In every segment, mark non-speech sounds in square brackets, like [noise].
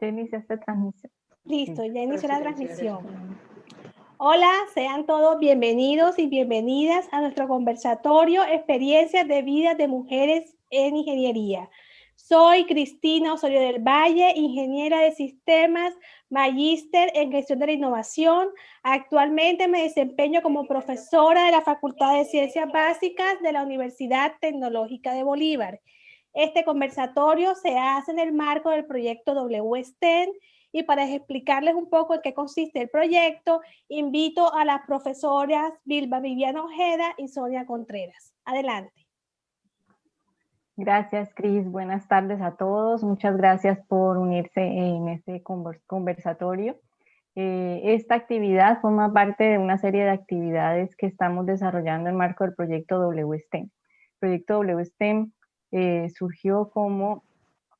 Ya inicia esta transmisión. Listo, ya inició la transmisión. Hola, sean todos bienvenidos y bienvenidas a nuestro conversatorio Experiencias de Vida de Mujeres en Ingeniería. Soy Cristina Osorio del Valle, ingeniera de sistemas, magíster en gestión de la innovación. Actualmente me desempeño como profesora de la Facultad de Ciencias Básicas de la Universidad Tecnológica de Bolívar. Este conversatorio se hace en el marco del proyecto WSTEN y para explicarles un poco en qué consiste el proyecto, invito a las profesoras Bilba Viviana Ojeda y Sonia Contreras. Adelante. Gracias, Cris. Buenas tardes a todos. Muchas gracias por unirse en este conversatorio. Eh, esta actividad forma parte de una serie de actividades que estamos desarrollando en marco del proyecto WSTEM. El proyecto WSTEM eh, surgió como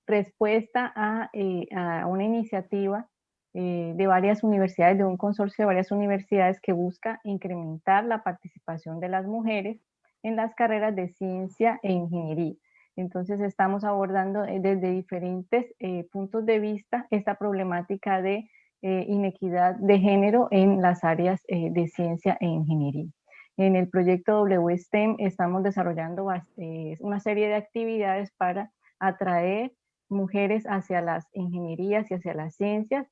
respuesta a, eh, una iniciativa de varias universidades, de un consorcio de varias universidades que busca incrementar la participación de las mujeres en las carreras de ciencia e ingeniería. Entonces estamos abordando eh, desde diferentes eh, puntos de vista esta problemática de eh, inequidad de género en las áreas de ciencia e ingeniería. En el proyecto WSTEM estamos desarrollando una serie de actividades para atraer mujeres hacia las ingenierías y hacia las ciencias,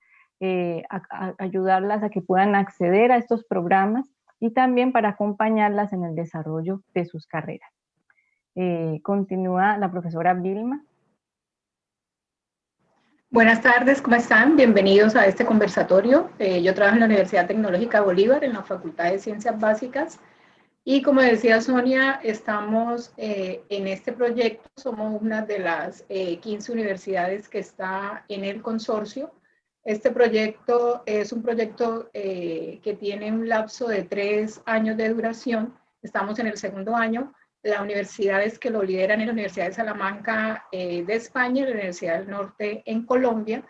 ayudarlas a que puedan acceder a estos programas y también para acompañarlas en el desarrollo de sus carreras. Eh, continúa la profesora Vilma. Buenas tardes, ¿cómo están? Bienvenidos a este conversatorio. Eh, yo trabajo en la Universidad Tecnológica Bolívar, en la Facultad de Ciencias Básicas. Y como decía Sonia, estamos eh, en este proyecto, somos una de las 15 universidades que está en el consorcio. Este proyecto es un proyecto que tiene un lapso de tres años de duración. Estamos en el segundo año las universidades que lo lideran es la Universidad de Salamanca eh, de España y la Universidad del Norte en Colombia.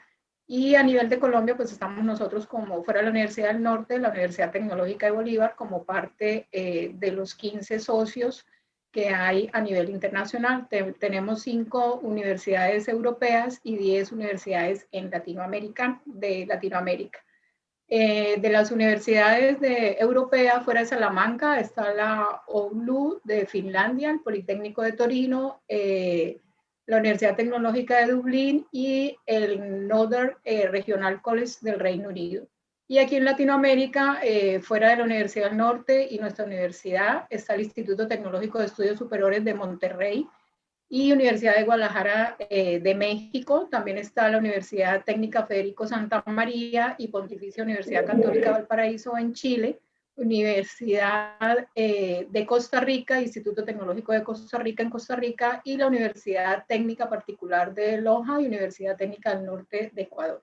Y a nivel de Colombia, pues estamos nosotros como fuera de la Universidad del Norte, la Universidad Tecnológica de Bolívar, como parte eh, de los 15 socios que hay a nivel internacional. tenemos cinco universidades europeas y 10 universidades en Latinoamérica, de Latinoamérica. Eh, de las universidades de europeas fuera de Salamanca está la OULU de Finlandia, el Politécnico de Torino, eh, la Universidad Tecnológica de Dublín y el Northern eh, Regional College del Reino Unido. Y aquí en Latinoamérica, fuera de la Universidad del Norte y nuestra universidad, está el Instituto Tecnológico de Estudios Superiores de Monterrey, y Universidad de Guadalajara eh, de México. También está la Universidad Técnica Federico Santa María y Pontificia Universidad Católica Valparaíso en Chile. Universidad eh, de Costa Rica, Instituto Tecnológico de Costa Rica en Costa Rica y la Universidad Técnica Particular de Loja y Universidad Técnica del Norte de Ecuador.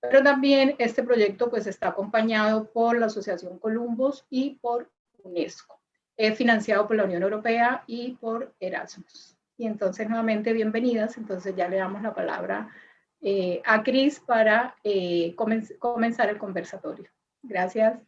Pero también este proyecto pues está acompañado por la Asociación Columbus y por UNESCO, Es financiado por la Unión Europea y por Erasmus. Y entonces nuevamente bienvenidas, entonces ya le damos la palabra eh, a Cris para eh, comenzar el conversatorio. Gracias.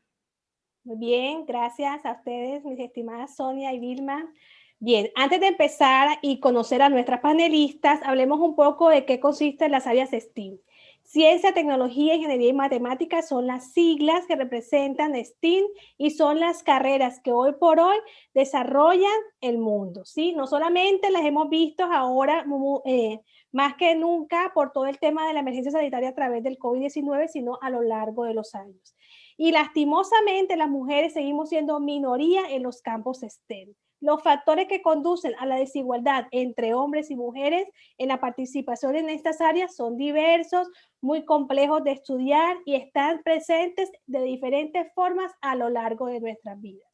Muy bien, gracias a ustedes, mis estimadas Sonia y Vilma. Bien, antes de empezar y conocer a nuestras panelistas, hablemos un poco de qué consisten las áreas STEAM. Ciencia, tecnología, ingeniería y matemáticas son las siglas que representan STEAM y son las carreras que hoy por hoy desarrollan el mundo. ¿sí? No solamente las hemos visto ahora eh, más que nunca por todo el tema de la emergencia sanitaria a través del COVID-19, sino a lo largo de los años. Y lastimosamente las mujeres seguimos siendo minoría en los campos STEM. Los factores que conducen a la desigualdad entre hombres y mujeres en la participación en estas áreas son diversos, muy complejos de estudiar y están presentes de diferentes formas a lo largo de nuestras vidas.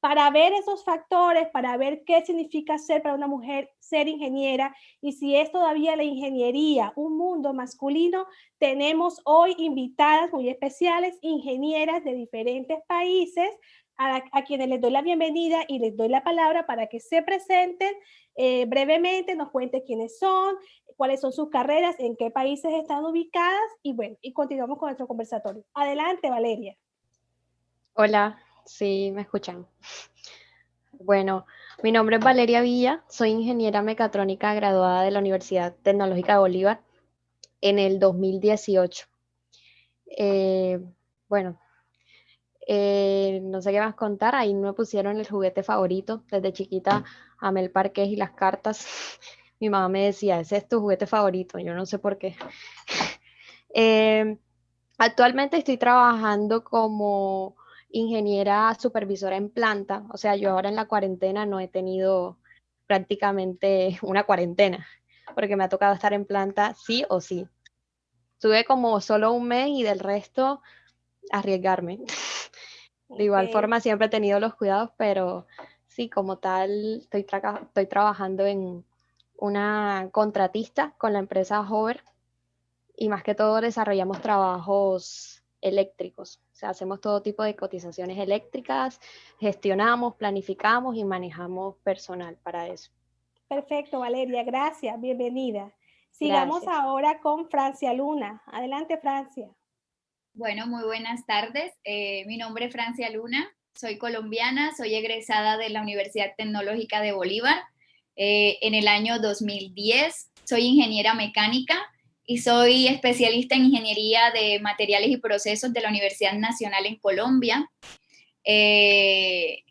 Para ver esos factores, para ver qué significa ser para una mujer ser ingeniera y si es todavía la ingeniería un mundo masculino, tenemos hoy invitadas muy especiales, ingenieras de diferentes países, a, quienes les doy la bienvenida y les doy la palabra para que se presenten eh, brevemente, nos cuenten quiénes son, cuáles son sus carreras, en qué países están ubicadas y bueno, y continuamos con nuestro conversatorio. Adelante, Valeria. Hola, sí, me escuchan. Bueno, mi nombre es Valeria Villa, soy ingeniera mecatrónica graduada de la Universidad Tecnológica de Bolívar. en el 2018. Eh, bueno, eh, no sé qué más contar, ahí me pusieron el juguete favorito. Desde chiquita amé el parque y las cartas. [laughs] Mi mamá me decía, ese es tu juguete favorito, yo no sé por qué. [laughs] Eh, actualmente estoy trabajando como ingeniera supervisora en planta, o sea, yo ahora en la cuarentena no he tenido prácticamente [laughs] una cuarentena, porque me ha tocado estar en planta sí o sí. Tuve como solo un mes y del resto arriesgarme. [laughs] De igual forma siempre he tenido los cuidados, pero sí, como tal, estoy, estoy trabajando en una contratista con la empresa Hover y más que todo desarrollamos trabajos eléctricos. Sea, hacemos todo tipo de cotizaciones eléctricas, gestionamos, planificamos y manejamos personal para eso. Perfecto, Valeria, gracias, bienvenida. Sigamos ahora con Francia Luna. Adelante, Francia. Bueno, muy buenas tardes. Eh, mi nombre es Francia Luna, soy colombiana, soy egresada de la Universidad Tecnológica de Bolívar eh, en el año 2010. Soy ingeniera mecánica y soy especialista en ingeniería de materiales y procesos de la Universidad Nacional en Colombia. Eh,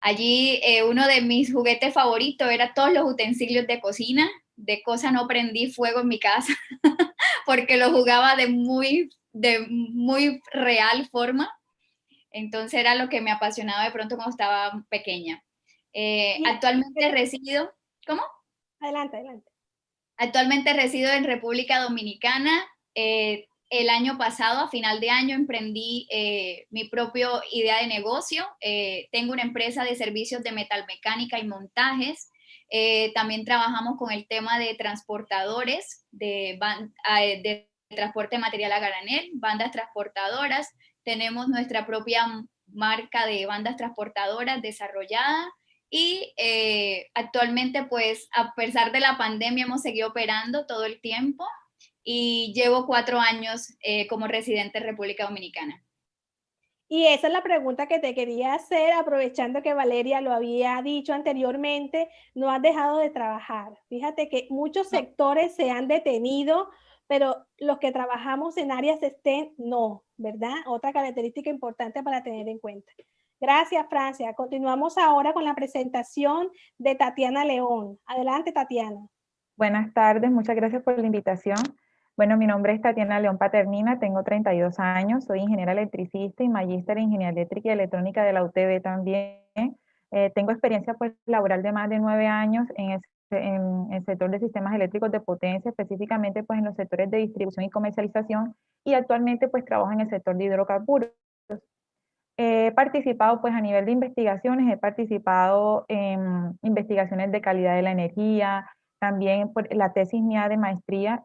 allí uno de mis juguetes favoritos era todos los utensilios de cocina de cosa no prendí fuego en mi casa [laughs] porque lo jugaba de muy, de muy real forma. Entonces era lo que me apasionaba de pronto cuando estaba pequeña. Eh, actualmente resido, ¿cómo? Adelante, adelante. Actualmente resido en República Dominicana. Eh, el año pasado, a final de año, emprendí eh, mi propia idea de negocio. tengo una empresa de servicios de metalmecánica y montajes. Eh, también trabajamos con el tema de transportadores, de, de transporte de material a granel, bandas transportadoras. Tenemos nuestra propia marca de bandas transportadoras desarrollada y eh, actualmente pues a pesar de la pandemia hemos seguido operando todo el tiempo y llevo cuatro años eh, como residente en República Dominicana. Y esa es la pregunta que te quería hacer, aprovechando que Valeria lo había dicho anteriormente, no has dejado de trabajar. Fíjate que muchos sectores se han detenido, pero los que trabajamos en áreas STEM, no, ¿verdad? Otra característica importante para tener en cuenta. Gracias, Francia. Continuamos ahora con la presentación de Tatiana León. Adelante, Tatiana. Buenas tardes, muchas gracias por la invitación. Bueno, mi nombre es Tatiana León Paternina, tengo 32 años, soy ingeniera electricista y magíster en ingeniería eléctrica y electrónica de la UTB también. Eh, tengo experiencia pues, laboral de más de nueve años en el, en el, sector de sistemas eléctricos de potencia, específicamente pues, en los sectores de distribución y comercialización, y actualmente pues, trabajo en el sector de hidrocarburos. He participado pues, a nivel de investigaciones, he participado en investigaciones de calidad de la energía, también por la tesis mía de maestría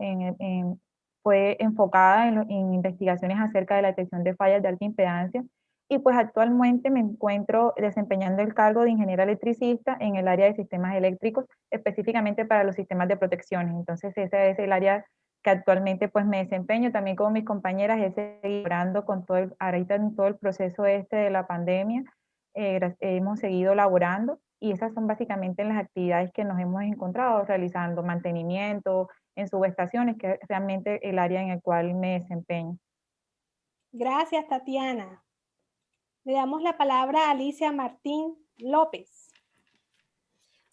fue enfocada en, investigaciones acerca de la detección de fallas de alta impedancia y pues actualmente me encuentro desempeñando el cargo de ingeniera electricista en el área de sistemas eléctricos, específicamente para los sistemas de protección. Entonces ese es el área que actualmente pues me desempeño, también como mis compañeras he seguido laborando con todo el, ahorita en todo el proceso este de la pandemia, eh, hemos seguido laborando y esas son básicamente las actividades que nos hemos encontrado realizando, mantenimiento en subestaciones, que es realmente el área en el cual me desempeño. Gracias, Tatiana. Le damos la palabra a Alicia Martín López.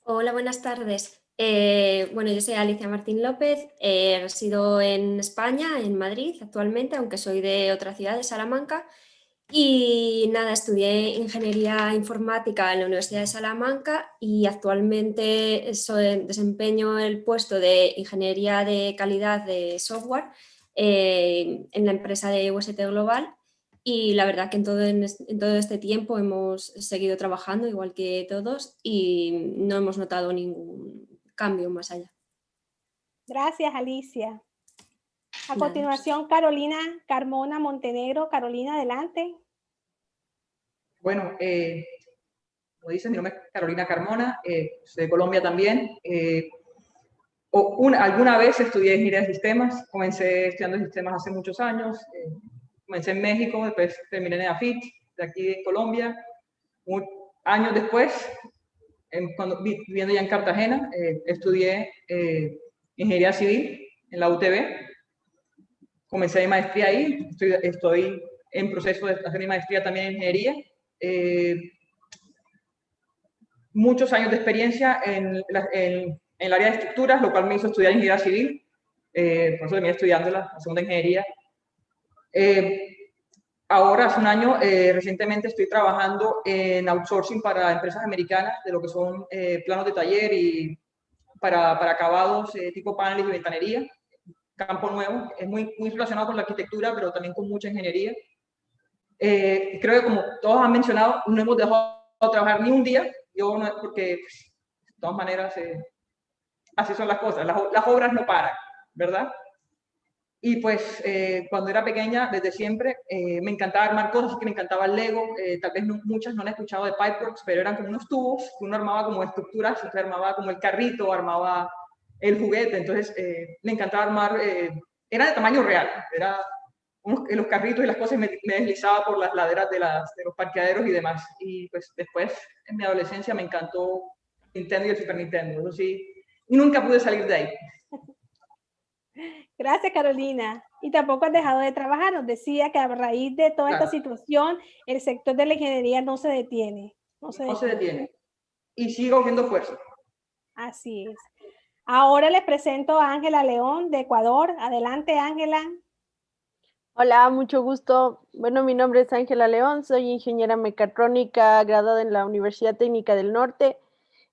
Hola, buenas tardes. Eh, bueno, yo soy Alicia Martín López, eh, resido en España, en Madrid actualmente, aunque soy de otra ciudad, de Salamanca, y nada, estudié Ingeniería Informática en la Universidad de Salamanca y actualmente soy, desempeño el puesto de Ingeniería de Calidad de Software eh, en la empresa de UST Global. Y la verdad que en todo, en todo este tiempo hemos seguido trabajando igual que todos y no hemos notado ningún cambio más allá. Gracias Alicia. A continuación, Carolina Carmona Montenegro. Carolina, adelante. Bueno, eh, como dicen, mi nombre es Carolina Carmona, eh, soy de Colombia también. Eh, alguna vez estudié ingeniería de sistemas, comencé estudiando sistemas hace muchos años, comencé en México, después terminé en AFIT, de aquí de Colombia. años después, cuando, viviendo ya en Cartagena, estudié ingeniería civil en la UTB comencé mi maestría ahí, estoy, en proceso de hacer mi maestría también en ingeniería. Eh, muchos años de experiencia en, en, el área de estructuras, lo cual me hizo estudiar ingeniería civil, eh, por eso terminé estudiando la, segunda ingeniería. Eh, ahora, hace un año, eh, recientemente estoy trabajando en outsourcing para empresas americanas de lo que son planos de taller y para, para acabados tipo paneles y ventanería. Campo nuevo, es muy, muy relacionado con la arquitectura, pero también con mucha ingeniería. creo que como todos han mencionado, no hemos dejado de trabajar ni un día, yo no, porque pues, de todas maneras así son las cosas, las, las obras no paran. ¿verdad? Y pues eh, cuando era pequeña, desde siempre, eh, me encantaba armar cosas, que me encantaba el Lego, eh, tal vez muchas no han escuchado de Pipeworks, pero eran como unos tubos, que uno armaba como estructuras, usted armaba como el carrito, armaba el juguete, entonces me encantaba armar, era de tamaño real, era los carritos y las cosas me, me deslizaba por las laderas de, las, de los parqueaderos y demás. Y pues después, en mi adolescencia, me encantó Nintendo y el Super Nintendo, eso sí, y nunca pude salir de ahí. Gracias, Carolina. Y tampoco has dejado de trabajar. Nos decía que a raíz de toda esta situación, el sector de la ingeniería no se detiene. No se, detiene. Y sigo viendo fuerza. Así es. Ahora les presento a Ángela León de Ecuador. Adelante, Ángela. Hola, mucho gusto. Bueno, mi nombre es Ángela León, soy ingeniera mecatrónica graduada en la Universidad Técnica del Norte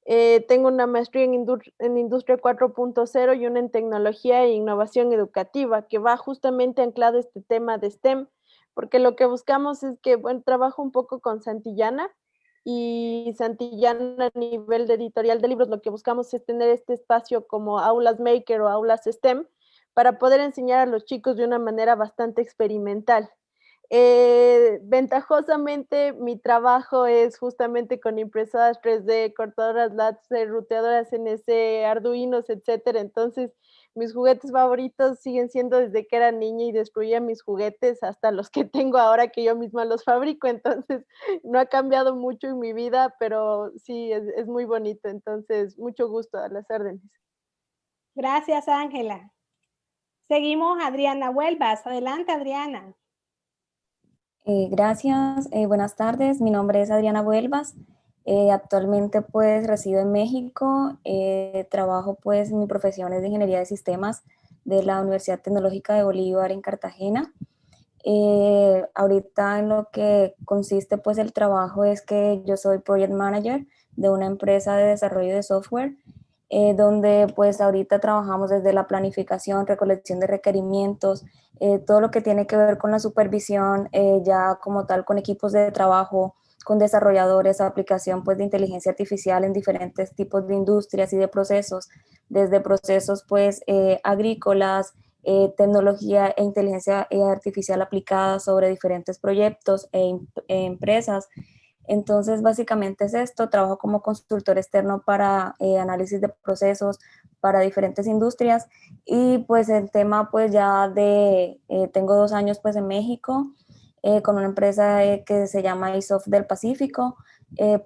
eh, tengo una maestría en, Industria 4.0 y una en Tecnología e Innovación Educativa, que va justamente anclado este tema de STEM, porque lo que buscamos es que, bueno, trabajo un poco con Santillana, y Santillana a nivel de editorial de libros, lo que buscamos es tener este espacio como aulas maker o aulas STEM, para poder enseñar a los chicos de una manera bastante experimental. Eh, ventajosamente, mi trabajo es justamente con impresoras 3D, cortadoras láser, ruteadoras NC, arduinos, etcétera. Entonces, mis juguetes favoritos siguen siendo desde que era niña y destruía mis juguetes hasta los que [laughs] tengo ahora que yo misma los fabrico. Entonces, no ha cambiado mucho en mi vida, pero sí, es, es muy bonito. Entonces, mucho gusto a las órdenes. Gracias, Ángela. Seguimos, Adriana Huelvas. Adelante, Adriana. Eh, gracias, eh, buenas tardes. Mi nombre es Adriana Vuelvas. Eh, actualmente pues resido en México. trabajo pues mi profesión es de Ingeniería de Sistemas de la Universidad Tecnológica de Bolívar en Cartagena. ahorita en lo que consiste pues el trabajo es que yo soy Project Manager de una empresa de desarrollo de software eh, donde pues ahorita trabajamos desde la planificación, recolección de requerimientos, eh, todo lo que tiene que ver con la supervisión, eh, ya como tal con equipos de trabajo, con desarrolladores, aplicación pues de inteligencia artificial en diferentes tipos de industrias y de procesos, desde procesos pues agrícolas, tecnología e inteligencia artificial aplicada sobre diferentes proyectos e, e empresas, entonces, básicamente es esto, trabajo como consultor externo para eh, análisis de procesos para diferentes industrias y pues el tema pues ya de, eh, tengo dos años pues en México eh, con una empresa que se llama ISOF del Pacífico,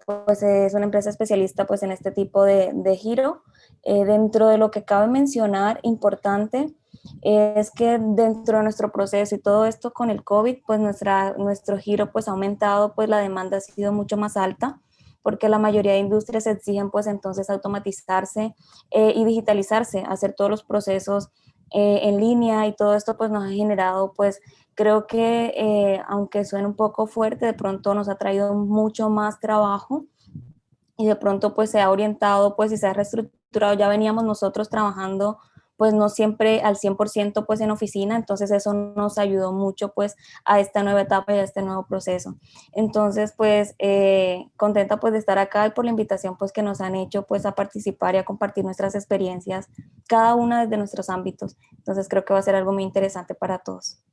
pues es una empresa especialista pues en este tipo de, de giro. dentro de lo que cabe mencionar, importante, es que dentro de nuestro proceso y todo esto con el COVID, pues nuestra, nuestro giro pues ha aumentado, pues la demanda ha sido mucho más alta porque la mayoría de industrias exigen pues entonces automatizarse eh, y digitalizarse, hacer todos los procesos eh, en línea y todo esto pues nos ha generado pues creo que eh, aunque suene un poco fuerte, de pronto nos ha traído mucho más trabajo y de pronto pues se ha orientado pues y se ha reestructurado, ya veníamos nosotros trabajando pues no siempre al 100% pues en oficina, entonces eso nos ayudó mucho pues a esta nueva etapa y a este nuevo proceso. Entonces pues eh, contenta pues de estar acá y por la invitación pues que nos han hecho pues a participar y a compartir nuestras experiencias, cada una desde nuestros ámbitos. Entonces creo que va a ser algo muy interesante para todos.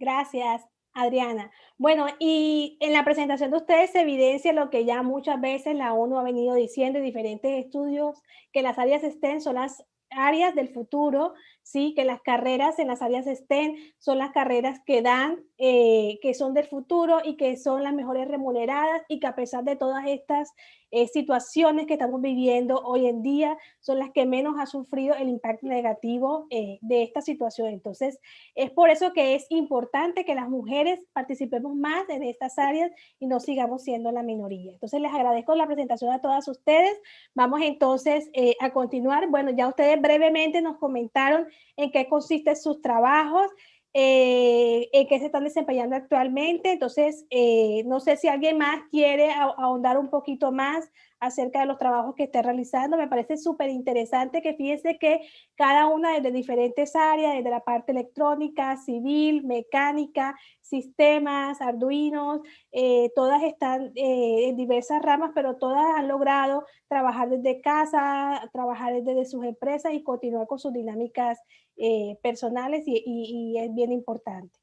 Gracias. Adriana. Bueno, y en la presentación de ustedes se evidencia lo que ya muchas veces la ONU ha venido diciendo en diferentes estudios, que las áreas STEM son las áreas del futuro ¿sí? que las carreras en las áreas STEM son las carreras que dan, eh, que son del futuro y que son las mejores remuneradas y que a pesar de todas estas eh, situaciones que estamos viviendo hoy en día son las que menos ha sufrido el impacto negativo eh, de esta situación. Entonces, es por eso que es importante que las mujeres participemos más en estas áreas y no sigamos siendo la minoría. Entonces, les agradezco la presentación a todas ustedes. Vamos entonces a continuar. Bueno, ya ustedes brevemente nos comentaron en qué consisten sus trabajos, eh, en qué se están desempeñando actualmente. Entonces, eh, no sé si alguien más quiere ahondar un poquito más acerca de los trabajos que esté realizando. Me parece súper interesante que fíjense que cada una de diferentes áreas, desde la parte electrónica, civil, mecánica, sistemas, arduinos, eh, todas están eh, en diversas ramas, pero todas han logrado trabajar desde casa, trabajar desde sus empresas y continuar con sus dinámicas eh, personales y es bien importante.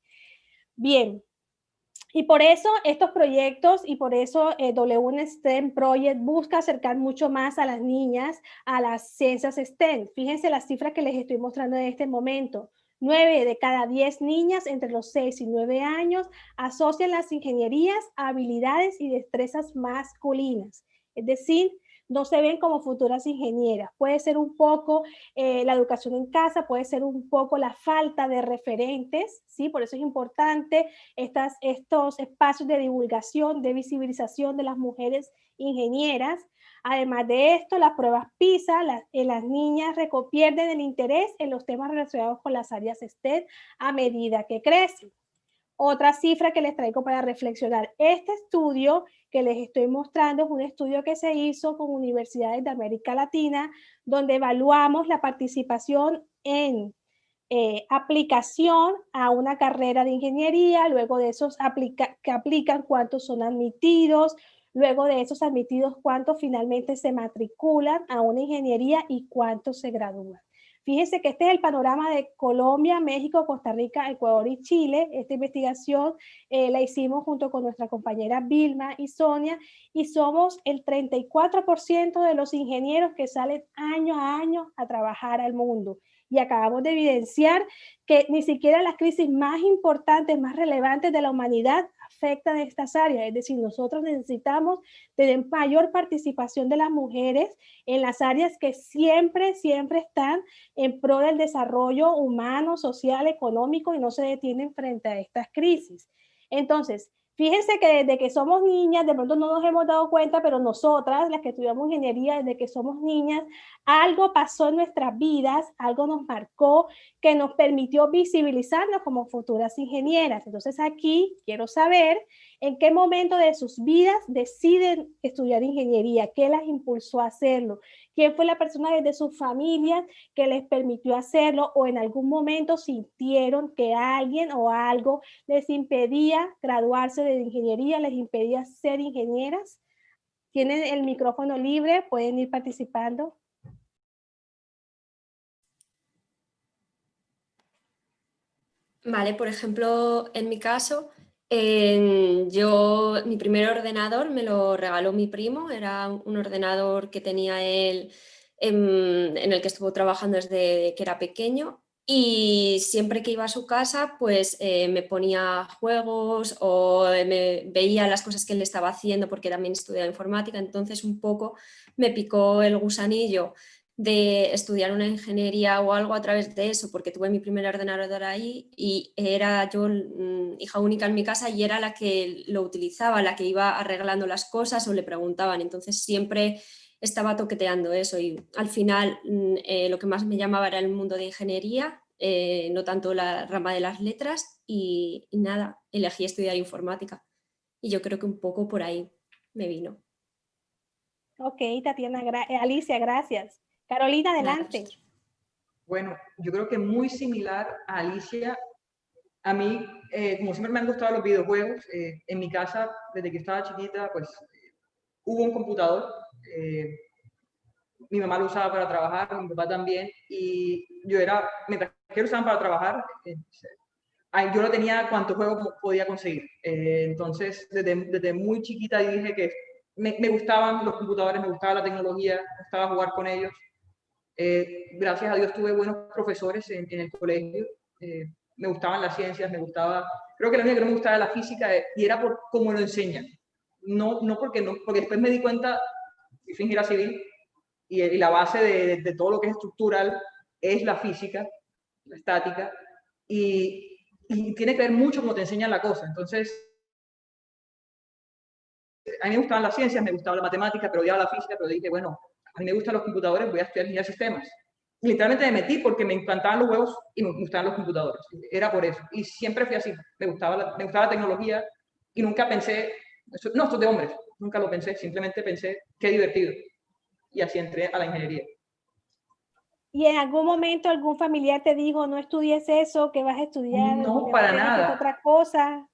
Bien, y por eso estos proyectos y por eso eh, W STEM Project busca acercar mucho más a las niñas a las ciencias STEM. Fíjense las cifras que les estoy mostrando en este momento. 9 de cada 10 niñas entre los 6 y 9 años asocian las ingenierías habilidades y destrezas masculinas. Es decir, no se ven como futuras ingenieras. Puede ser un poco eh, la educación en casa, puede ser un poco la falta de referentes, ¿sí? Por eso es importante estas, estos espacios de divulgación, de visibilización de las mujeres ingenieras. Además de esto, las pruebas PISA, en las niñas pierden el interés en los temas relacionados con las áreas STEM a medida que crecen. Otra cifra que les traigo para reflexionar. Este estudio que les estoy mostrando es un estudio que se hizo con universidades de América Latina, donde evaluamos la participación en eh, aplicación a una carrera de ingeniería, luego de esos que aplican cuántos son admitidos, luego de esos admitidos cuántos finalmente se matriculan a una ingeniería y cuántos se gradúan. Fíjense que este es el panorama de Colombia, México, Costa Rica, Ecuador y Chile. Esta investigación eh, la hicimos junto con nuestra compañera Vilma y Sonia y somos el 34% de los ingenieros que salen año a año a trabajar al mundo. Y acabamos de evidenciar que ni siquiera las crisis más importantes, más relevantes de la humanidad afectan estas áreas. Es decir, nosotros necesitamos tener mayor participación de las mujeres en las áreas que siempre, siempre están en pro del desarrollo humano, social, económico y no se detienen frente a estas crisis. Entonces, Fíjense que desde que somos niñas, de pronto no nos hemos dado cuenta, pero nosotras, las que estudiamos ingeniería, desde que somos niñas, algo pasó en nuestras vidas, algo nos marcó que nos permitió visibilizarnos como futuras ingenieras. Entonces aquí quiero saber en qué momento de sus vidas deciden estudiar ingeniería, qué las impulsó a hacerlo, quién fue la persona desde su familia que les permitió hacerlo o en algún momento sintieron que alguien o algo les impedía graduarse de ingeniería, les impedía ser ingenieras. Tienen el micrófono libre, pueden ir participando. Vale, por ejemplo, en mi caso, yo, mi primer ordenador me lo regaló mi primo, era un ordenador que tenía él, en, el que estuvo trabajando desde que era pequeño y siempre que iba a su casa pues eh, me ponía juegos o me veía las cosas que él estaba haciendo porque también estudiaba informática, entonces un poco me picó el gusanillo de estudiar una ingeniería o algo a través de eso, porque tuve mi primer ordenador ahí y era yo mm, hija única en mi casa y era la que lo utilizaba, la que iba arreglando las cosas o le preguntaban, entonces siempre estaba toqueteando eso y al final mm, eh, lo que más me llamaba era el mundo de ingeniería, eh, no tanto la rama de las letras y, nada, elegí estudiar informática y yo creo que un poco por ahí me vino. Ok, Tatiana, Alicia, gracias. Carolina, adelante. Bueno, yo creo que muy similar a Alicia, a mí, eh, como siempre me han gustado los videojuegos, eh, en mi casa, desde que estaba chiquita, pues hubo un computador. Eh, mi mamá lo usaba para trabajar, mi papá también, y yo era, mientras que lo usaban para trabajar, yo no tenía cuántos juegos podía conseguir. entonces, desde, desde, muy chiquita dije que me, me, gustaban los computadores, me gustaba la tecnología, me gustaba jugar con ellos. Eh, gracias a Dios tuve buenos profesores en, el colegio. Eh, me gustaban las ciencias, me gustaba... Creo que lo único que no me gustaba era la física y era por cómo lo enseñan. No, no porque no, porque después me di cuenta, y fui civil, y, la base de, todo lo que es estructural es la física, la estática, y, y tiene que ver mucho cómo te enseñan la cosa. Entonces, a mí me gustaban las ciencias, me gustaba la matemática, pero odiaba la física, pero dije, bueno, a mí me gustan los computadores, voy a estudiar ingeniería de sistemas. Y literalmente me metí porque me encantaban los huevos y me gustaban los computadores. Era por eso. Y siempre fui así. Me gustaba la, me gustaba la tecnología y nunca pensé, no, esto es de hombres. Nunca lo pensé. Simplemente pensé, qué divertido. Y así entré a la ingeniería. ¿Y en algún momento algún familiar te dijo, no estudies eso, que vas a estudiar? No, para nada. Otra cosa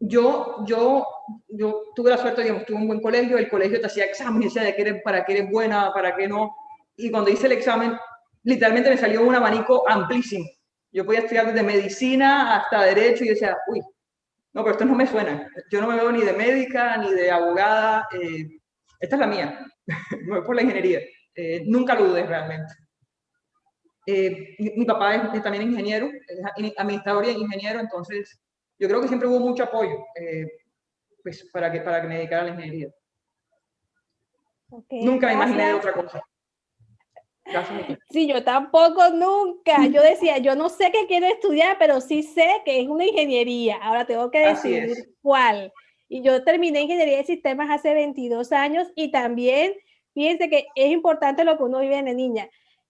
yo, yo, yo tuve la suerte, digamos, tuve un buen colegio, el colegio te hacía exámenes, decía de que eres, para qué eres buena, para qué no, y cuando hice el examen, literalmente me salió un abanico amplísimo. Yo podía estudiar desde medicina hasta derecho y decía, uy, no, pero esto no me suena. Yo no me veo ni de médica ni de abogada. Eh, esta es la mía. [laughs] me voy por la ingeniería. Eh, nunca lo dudé realmente. Eh, mi, papá es, también ingeniero, es administrador y ingeniero, entonces yo creo que siempre hubo mucho apoyo eh, pues, para, que, para que me dedicara a la ingeniería. nunca me imaginé otra cosa. Sí, yo tampoco nunca. [laughs] Yo decía, yo no sé qué quiero estudiar, pero sí sé que es una ingeniería. Ahora tengo que decidir cuál. Y yo terminé ingeniería de sistemas hace 22 años y también, fíjense que es importante lo que uno vive en niña.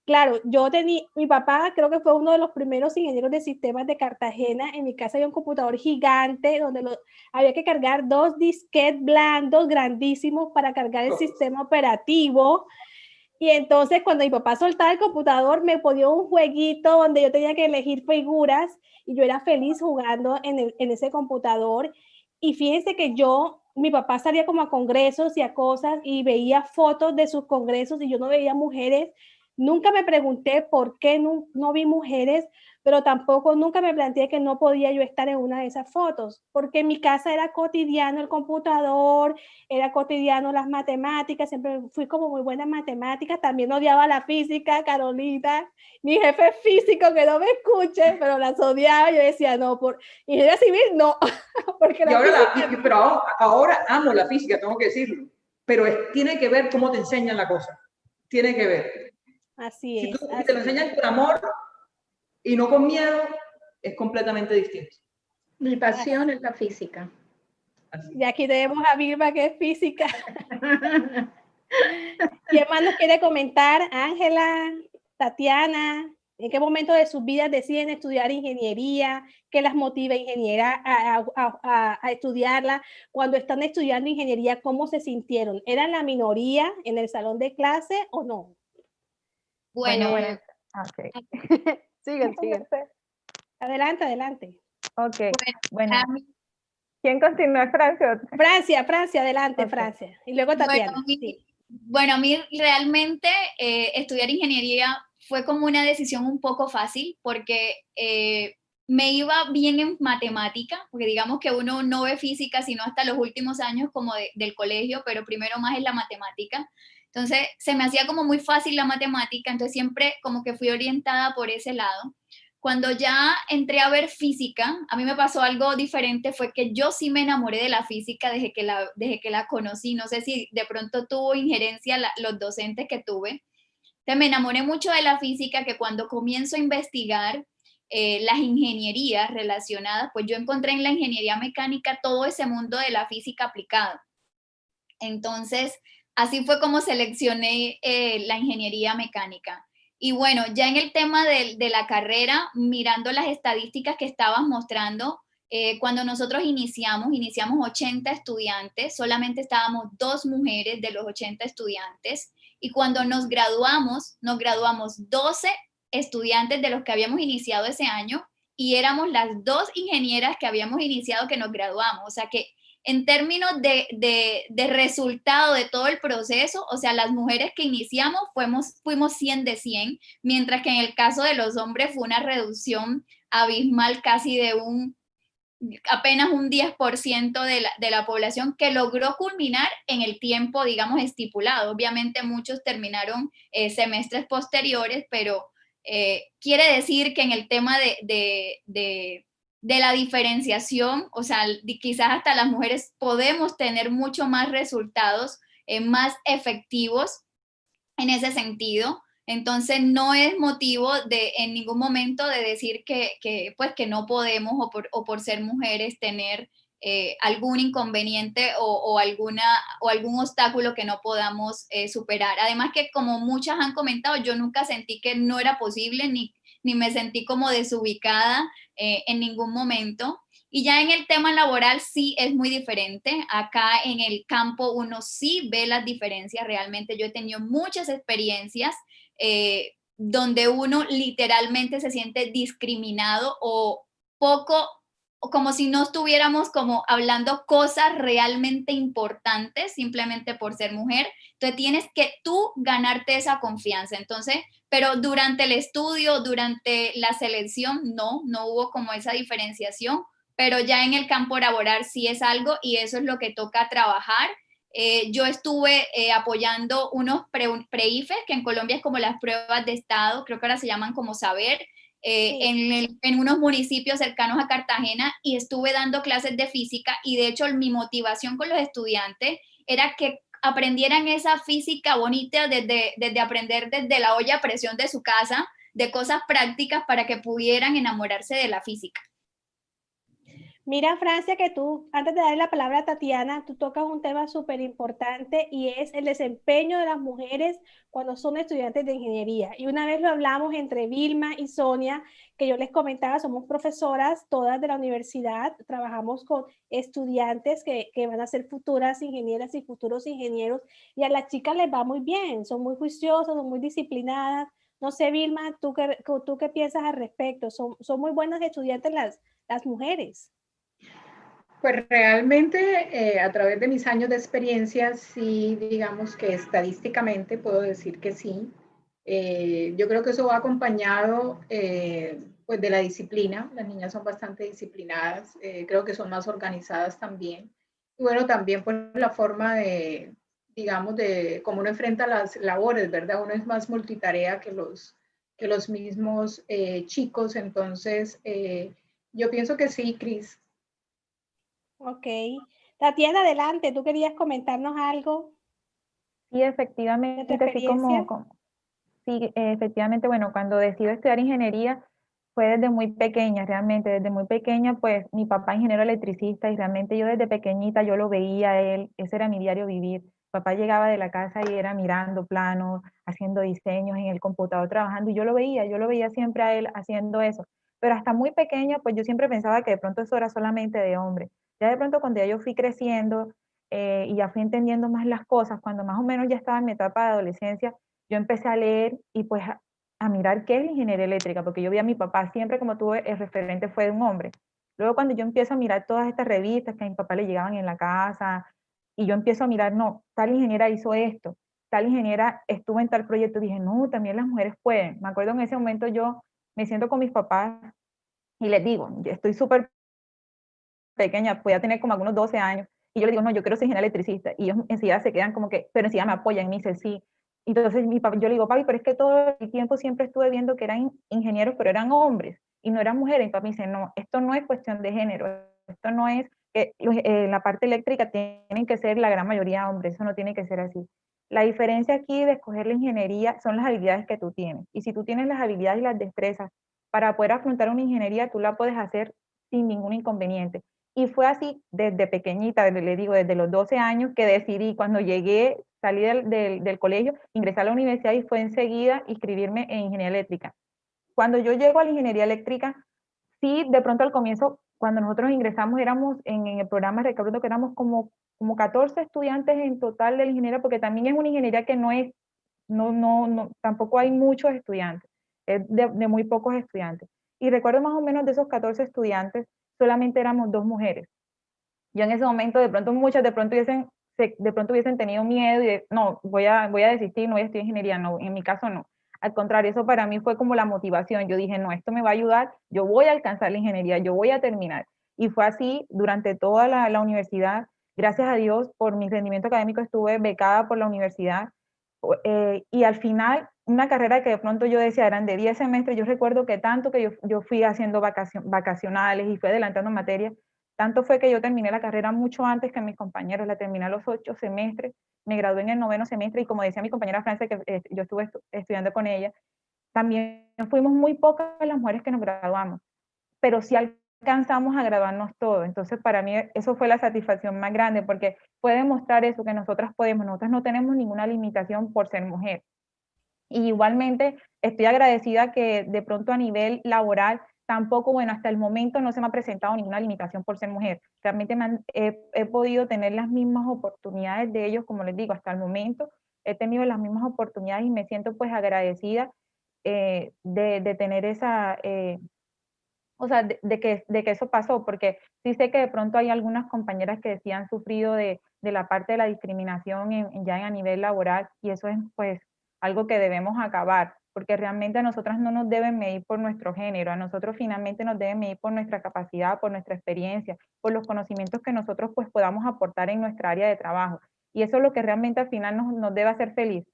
Claro, yo tenía, mi papá creo que fue uno de los primeros ingenieros de sistemas de Cartagena. En mi casa había un computador gigante donde lo, había que cargar dos disquetes blandos grandísimos para cargar el sistema operativo. Y entonces cuando mi papá soltaba el computador me ponía un jueguito donde yo tenía que elegir figuras y yo era feliz jugando en, en ese computador. Y fíjense que yo, mi papá salía como a congresos y a cosas y veía fotos de sus congresos y yo no veía mujeres Nunca me pregunté por qué no, vi mujeres, pero tampoco nunca me planteé que no podía yo estar en una de esas fotos, porque en mi casa era cotidiano el computador, era cotidiano las matemáticas, siempre fui como muy buena en matemáticas, también odiaba la física, Carolina, mi jefe físico que no me escuche, pero las odiaba, yo decía, no, por ingeniería civil, no, [laughs] porque la ahora pero ahora amo la física, tengo que decirlo, pero tiene que ver cómo te enseñan la cosa, tiene que ver. Así es. Si, te lo enseñan con amor y no con miedo, es completamente distinto. Mi pasión es la física. Y aquí tenemos a Vilma que es física. [laughs] ¿Quién más nos quiere comentar? Ángela, Tatiana, ¿en qué momento de sus vidas deciden estudiar ingeniería? ¿Qué las motiva ingeniera a, a, a, estudiarla? Cuando están estudiando ingeniería, ¿cómo se sintieron? ¿Eran la minoría en el salón de clase o no? Bueno, bueno, okay. [laughs] sigan, [laughs] sigan. Adelante, adelante. Ok, bueno. ¿Quién continúa, Francia? Francia, Francia, adelante, Francia. Y luego Tatiana. Bueno, a mí, realmente eh, estudiar ingeniería fue como una decisión un poco fácil porque eh, me iba bien en matemática, porque digamos que uno no ve física sino hasta los últimos años como del colegio, pero primero más es la matemática. Entonces, se me hacía como muy fácil la matemática, entonces siempre como que fui orientada por ese lado. Cuando ya entré a ver física, a mí me pasó algo diferente, fue que yo sí me enamoré de la física desde que la, desde que la conocí. No sé si de pronto tuvo injerencia los docentes que tuve. Entonces me enamoré mucho de la física que cuando comienzo a investigar eh, las ingenierías relacionadas, pues yo encontré en la ingeniería mecánica todo ese mundo de la física aplicada. Entonces, así fue como seleccioné eh, la ingeniería mecánica. Y bueno, ya en el tema de, la carrera, mirando las estadísticas que estabas mostrando, eh, cuando nosotros iniciamos, iniciamos 80 estudiantes, solamente estábamos dos mujeres de los 80 estudiantes, y cuando nos graduamos, nos graduamos 12 estudiantes de los que habíamos iniciado ese año, y éramos las dos ingenieras que habíamos iniciado que nos graduamos, o sea que en términos de, resultado de todo el proceso, o sea, las mujeres que iniciamos fuimos, fuimos 100 de 100, mientras que en el caso de los hombres fue una reducción abismal casi de un apenas un 10% de la, de la población que logró culminar en el tiempo, digamos, estipulado. Obviamente muchos terminaron eh, semestres posteriores, pero eh, quiere decir que en el tema de, de, de, de la diferenciación, o sea, quizás hasta las mujeres podemos tener mucho más resultados eh, más efectivos en ese sentido. Entonces no es motivo de en ningún momento de decir que, que pues, que no podemos o por, o por ser mujeres tener eh, algún inconveniente o, o, alguna, o algún obstáculo que no podamos eh, superar. Además que como muchas han comentado, yo nunca sentí que no era posible ni, ni me sentí como desubicada eh, en ningún momento. Y ya en el tema laboral sí es muy diferente. Acá en el campo uno sí ve las diferencias realmente. Yo he tenido muchas experiencias eh, donde uno literalmente se siente discriminado o poco, como si no estuviéramos como hablando cosas realmente importantes simplemente por ser mujer. Entonces tienes que tú ganarte esa confianza. Entonces, pero durante el estudio, durante la selección, no, no hubo como esa diferenciación pero ya en el campo laboral sí es algo y eso es lo que toca trabajar. Eh, yo estuve eh, apoyando unos pre-IFES, que en Colombia es como las pruebas de estado, creo que ahora se llaman como saber, eh, en, en, unos municipios cercanos a Cartagena y estuve dando clases de física y de hecho mi motivación con los estudiantes era que aprendieran esa física bonita desde, desde aprender desde la olla a presión de su casa, de cosas prácticas para que pudieran enamorarse de la física. Mira, Francia, que tú, antes de darle la palabra a Tatiana, tú tocas un tema súper importante y es el desempeño de las mujeres cuando son estudiantes de ingeniería. Y una vez lo hablamos entre Vilma y Sonia, que yo les comentaba, somos profesoras todas de la universidad, trabajamos con estudiantes que, que van a ser futuras ingenieras y futuros ingenieros, y a las chicas les va muy bien, son muy juiciosas, son muy disciplinadas. No sé, Vilma, ¿tú qué, tú qué piensas al respecto? Son, son muy buenas estudiantes las, las mujeres. Pues realmente eh, a través de mis años de experiencia, sí, digamos que estadísticamente puedo decir que sí. Eh, yo creo que eso va acompañado eh, pues de la disciplina. Las niñas son bastante disciplinadas, creo que son más organizadas también. Y bueno, también pues la forma de, digamos, de cómo uno enfrenta las labores, ¿verdad? Uno es más multitarea que los, que los mismos chicos. Entonces, yo pienso que sí, Cris, Ok. Tatiana, adelante, ¿tú querías comentarnos algo? Sí, efectivamente, así como, sí, efectivamente, bueno, cuando decido estudiar ingeniería fue desde muy pequeña, realmente, desde muy pequeña, pues mi papá ingeniero electricista y realmente yo desde pequeñita yo lo veía a él, ese era mi diario vivir. Papá llegaba de la casa y era mirando planos, haciendo diseños en el computador, trabajando, y yo lo veía, yo lo veía siempre a él haciendo eso. Pero hasta muy pequeña, pues yo siempre pensaba que de pronto eso era solamente de hombre. Ya de pronto cuando ya yo fui creciendo eh, y ya fui entendiendo más las cosas, cuando más o menos ya estaba en mi etapa de adolescencia, yo empecé a leer y pues a, mirar qué es la ingeniería eléctrica, porque yo vi a mi papá siempre como tuve el referente fue de un hombre. Luego cuando yo empiezo a mirar todas estas revistas que a mi papá le llegaban en la casa, y yo empiezo a mirar, no, tal ingeniera hizo esto, tal ingeniera estuvo en tal proyecto, dije, no, también las mujeres pueden. Me acuerdo en ese momento yo me siento con mis papás y les digo, estoy súper pequeña, podía tener como algunos 12 años, y yo le digo, no, yo quiero ser ingeniero electricista, y ellos enseguida se quedan como que, pero enseguida me apoyan, y me dicen, sí. Entonces mi papá, yo le digo, papi, pero es que todo el tiempo siempre estuve viendo que eran ingenieros, pero eran hombres, y no eran mujeres, y papi dice, no, esto no es cuestión de género, esto no es que eh, la parte eléctrica tienen que ser la gran mayoría hombres, eso no tiene que ser así. La diferencia aquí de escoger la ingeniería son las habilidades que tú tienes. Y si tú tienes las habilidades y las destrezas para poder afrontar una ingeniería, tú la puedes hacer sin ningún inconveniente. Y fue así desde pequeñita, le digo, desde los 12 años que decidí, cuando llegué, salí del, del, colegio, ingresé a la universidad y fue enseguida inscribirme en ingeniería eléctrica. Cuando yo llego a la ingeniería eléctrica, sí, de pronto al comienzo, cuando nosotros ingresamos, éramos en, el programa, recuerdo que éramos como, como 14 estudiantes en total de ingeniería, porque también es una ingeniería que no es, no, no, no tampoco hay muchos estudiantes, es de muy pocos estudiantes. Y recuerdo más o menos de esos 14 estudiantes, solamente éramos dos mujeres. Yo en ese momento, de pronto muchas de pronto hubiesen, de pronto hubiesen tenido miedo y de, no, voy a, voy a desistir, no voy a estudiar ingeniería, no, en mi caso no. Al contrario, eso para mí fue como la motivación. Yo dije, no, esto me va a ayudar, yo voy a alcanzar la ingeniería, yo voy a terminar. Y fue así durante toda la, la universidad. Gracias a Dios, por mi rendimiento académico estuve becada por la universidad. Eh, y al final, una carrera que de pronto yo decía eran de 10 semestres, yo recuerdo que tanto que yo, yo fui haciendo vacacion, vacacionales y fui adelantando materias, tanto fue que yo terminé la carrera mucho antes que mis compañeros, la terminé a los ocho semestres, me gradué en el noveno semestre y como decía mi compañera Francia, que eh, yo estuve estudiando con ella, también fuimos muy pocas las mujeres que nos graduamos, pero sí alcanzamos a graduarnos todos. Entonces, para mí eso fue la satisfacción más grande, porque puede demostrar eso, que nosotras podemos, nosotras no tenemos ninguna limitación por ser mujer. Y igualmente estoy agradecida que de pronto a nivel laboral tampoco, bueno, hasta el momento no se me ha presentado ninguna limitación por ser mujer. Realmente he, podido tener las mismas oportunidades de ellos, como les digo, hasta el momento he tenido las mismas oportunidades y me siento pues agradecida eh, de, tener esa, eh, o sea, de, que, de que eso pasó, porque sí sé que de pronto hay algunas compañeras que sí han sufrido de, la parte de la discriminación en, ya a nivel laboral y eso es pues algo que debemos acabar porque realmente a nosotras no nos deben medir por nuestro género, a nosotros finalmente nos deben medir por nuestra capacidad, por nuestra experiencia, por los conocimientos que nosotros pues podamos aportar en nuestra área de trabajo. Y eso es lo que realmente al final nos, nos debe hacer feliz.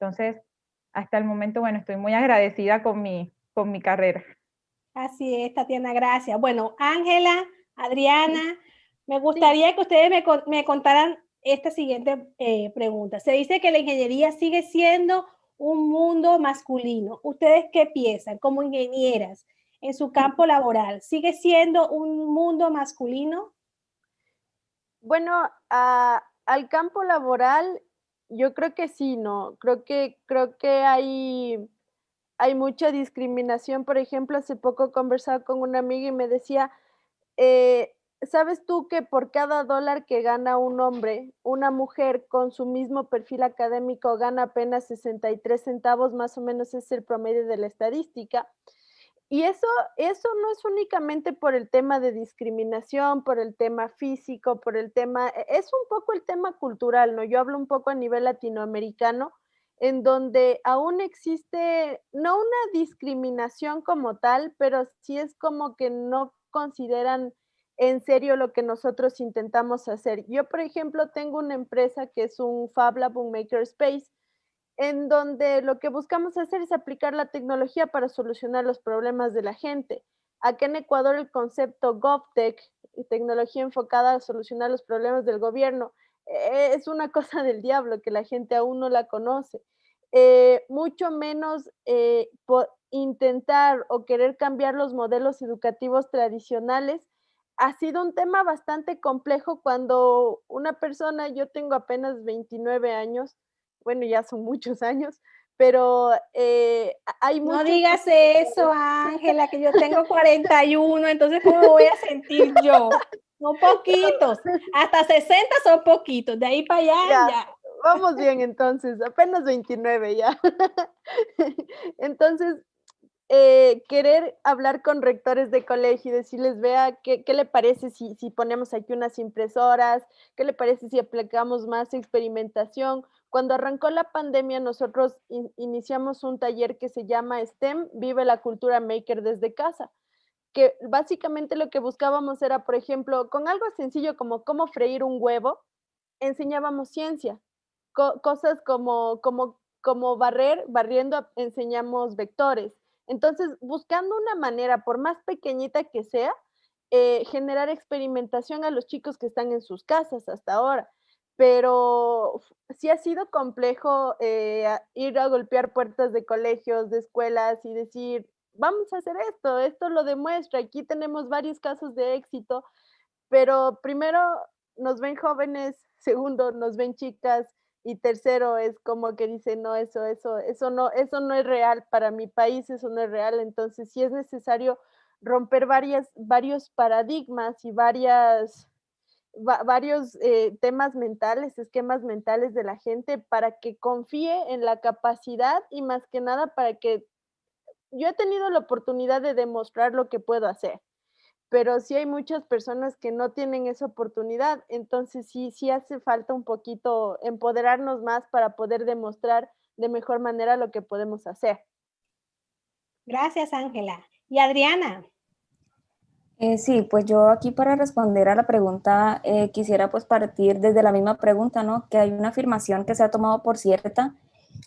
Entonces, hasta el momento, bueno, estoy muy agradecida con mi, con mi carrera. Así es, Tatiana, gracias. Bueno, Ángela, Adriana, me gustaría que ustedes me, me contaran esta siguiente eh, pregunta. Se dice que la ingeniería sigue siendo un mundo masculino. ¿Ustedes qué piensan como ingenieras en su campo laboral? ¿Sigue siendo un mundo masculino? Bueno, al campo laboral yo creo que sí, ¿no? Creo que, creo que hay, hay mucha discriminación. Por ejemplo, hace poco conversaba con una amiga y me decía, eh, ¿sabes tú que por cada dólar que gana un hombre, una mujer con su mismo perfil académico gana apenas 63 centavos, más o menos es el promedio de la estadística? Y eso, eso no es únicamente por el tema de discriminación, por el tema físico, por el tema, e, es un poco el tema cultural, ¿no? Yo hablo un poco a nivel latinoamericano, en donde aún existe, no una discriminación como tal, pero sí es como que no consideran en serio lo que nosotros intentamos hacer. Yo, por ejemplo, tengo una empresa que es un Fab Lab, un Makerspace, en donde lo que buscamos hacer es aplicar la tecnología para solucionar los problemas de la gente. Aquí en Ecuador el concepto GovTech, tecnología enfocada a solucionar los problemas del gobierno, eh, es una [laughs] cosa del diablo que la gente aún no la conoce. Eh, mucho menos eh, intentar o querer cambiar los modelos educativos tradicionales ha sido un tema bastante complejo cuando una persona, yo tengo apenas 29 años, bueno, ya son muchos [laughs] años, pero eh, hay No digas eso, Ángela, que yo tengo 41, entonces ¿cómo voy a sentir yo? Son poquitos, [laughs] hasta 60 son poquitos, de ahí para allá ya. Vamos bien entonces, apenas 29 ya. [laughs] Entonces, eh, querer hablar con rectores de colegio y decirles, vea, ¿qué, qué le parece si, si, ponemos aquí unas impresoras? ¿Qué le parece si aplicamos más experimentación? Cuando arrancó la pandemia, nosotros iniciamos un taller que se llama STEM, Vive la Cultura Maker desde casa, que básicamente lo que buscábamos era, por ejemplo, con algo sencillo como cómo freír un huevo, enseñábamos ciencia, cosas como, como, como barrer, barriendo enseñamos vectores, entonces, buscando una manera, por más pequeñita que sea, eh, generar experimentación a los chicos que están en sus casas hasta ahora. Pero sí ha sido complejo eh, ir a golpear puertas de colegios, de escuelas y decir, vamos a hacer esto, esto lo demuestra, aquí tenemos varios casos de éxito, pero primero nos ven jóvenes, [laughs] segundo nos ven chicas, y tercero es como que dice, no, eso, eso, eso no, eso no es real para mi país, eso no es real. Entonces sí es necesario romper varias, varios paradigmas y varias, varios eh, temas mentales, esquemas mentales de la gente para que confíe en la capacidad y más que nada para que yo he tenido la oportunidad de demostrar lo que puedo hacer pero sí hay muchas personas que no tienen esa oportunidad, entonces sí, sí hace falta un poquito empoderarnos más para poder demostrar de mejor manera lo que podemos hacer. Gracias, Ángela. ¿Y Adriana? Eh, sí, pues yo aquí para responder a la pregunta eh, quisiera pues partir desde la misma pregunta, ¿no? Que hay una afirmación que se ha tomado por cierta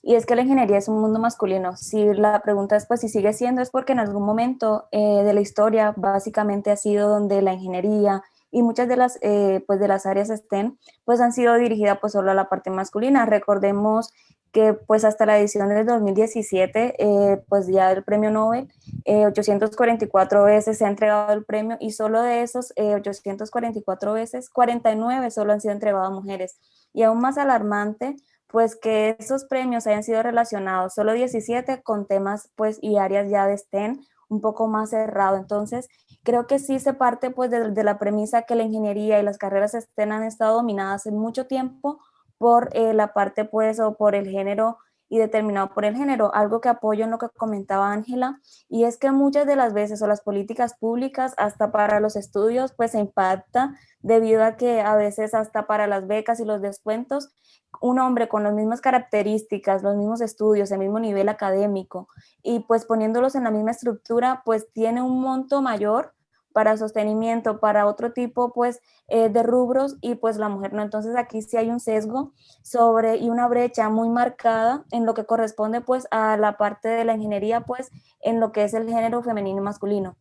y es que la ingeniería es un mundo masculino. Si la pregunta es pues si sigue siendo es porque en algún momento eh, de la historia básicamente ha sido donde la ingeniería y muchas de las, pues de las áreas STEM pues han sido dirigidas pues solo a la parte masculina. Recordemos que pues hasta la edición del 2017, eh, pues ya el premio Nobel, 844 eh, veces se ha entregado el premio y solo de esos 844 eh, veces, 49 solo han sido entregados a mujeres. Y aún más alarmante, pues que esos premios hayan sido relacionados, solo 17 con temas pues y áreas ya de STEM un poco más cerrado. Entonces, creo que sí se parte pues de, la premisa que la ingeniería y las carreras STEM han estado dominadas en mucho tiempo por eh, la parte pues o por el género y determinado por el género, algo que apoyo en lo que comentaba Ángela, y es que muchas de las veces o las políticas públicas hasta para los estudios pues se impacta debido a que a veces hasta para las becas y los descuentos, un hombre con las mismas características, los mismos estudios, el mismo nivel académico y pues poniéndolos en la misma estructura pues tiene un monto mayor para sostenimiento, para otro tipo pues eh, de rubros y pues la mujer no. Entonces aquí sí hay un sesgo sobre y una brecha muy marcada en lo que corresponde pues a la parte de la ingeniería pues en lo que es el género femenino y masculino.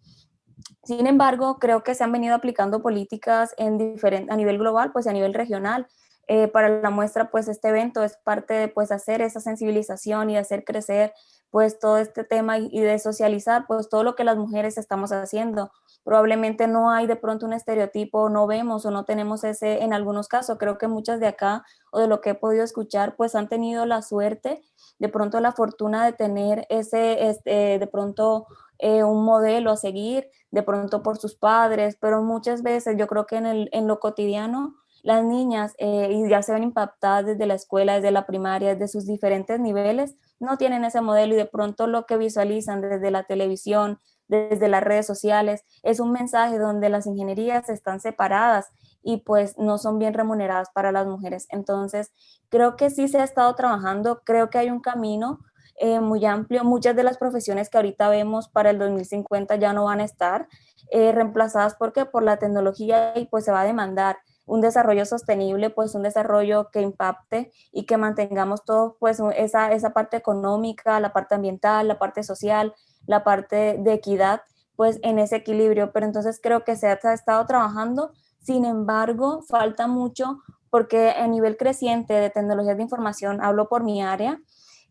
Sin embargo, creo que se han venido aplicando políticas en diferente, a nivel global, pues a nivel regional, eh, para la muestra, pues este evento es parte de pues hacer esa sensibilización y hacer crecer pues todo este tema y de socializar pues todo lo que las mujeres estamos haciendo. Probablemente no hay de pronto un estereotipo, no vemos o no tenemos ese en algunos casos. Creo que muchas de acá o de lo que he podido escuchar pues han tenido la suerte, de pronto la fortuna de tener ese, este, de pronto eh, un modelo a seguir, de pronto por sus padres, pero muchas veces yo creo que en, el, en lo cotidiano las niñas eh, ya se ven impactadas desde la escuela, desde la primaria, desde sus diferentes niveles, no tienen ese modelo y de pronto lo que visualizan desde la televisión, desde las redes sociales, es un mensaje donde las ingenierías están separadas y pues no son bien remuneradas para las mujeres. Entonces, creo que sí se ha estado trabajando, creo que hay un camino eh, muy amplio. Muchas de las profesiones que ahorita vemos para el 2050 ya no van a estar eh, reemplazadas porque por la tecnología y pues se va a demandar un desarrollo sostenible, pues un desarrollo que impacte y que mantengamos todo, pues esa, esa parte económica, la parte ambiental, la parte social, la parte de equidad, pues en ese equilibrio. Pero entonces creo que se ha, estado trabajando, sin embargo, falta mucho porque a nivel creciente de tecnologías de información, hablo por mi área,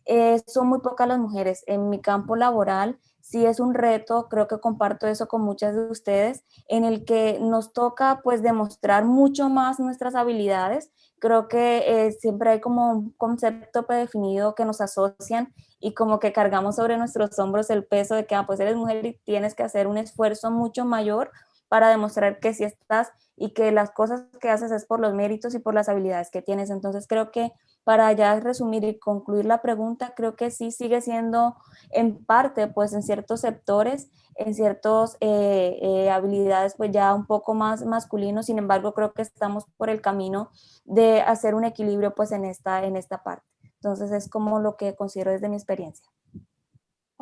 eh, son muy pocas las mujeres. En mi campo laboral sí es un reto, creo que comparto eso con muchas de ustedes, en el que nos toca pues demostrar mucho más nuestras habilidades. Creo que eh, siempre hay como un concepto predefinido que nos asocian y como que cargamos sobre nuestros hombros el peso de que ah, pues eres mujer y tienes que hacer un esfuerzo mucho mayor para demostrar que sí estás y que las cosas que haces es por los méritos y por las habilidades que tienes. Entonces creo que para ya resumir y concluir la pregunta, creo que sí sigue siendo en parte, pues en ciertos sectores, en ciertas eh, eh, habilidades, pues ya un poco más masculinos, sin embargo, creo que estamos por el camino de hacer un equilibrio pues en esta, en esta parte. Entonces es como lo que considero desde mi experiencia.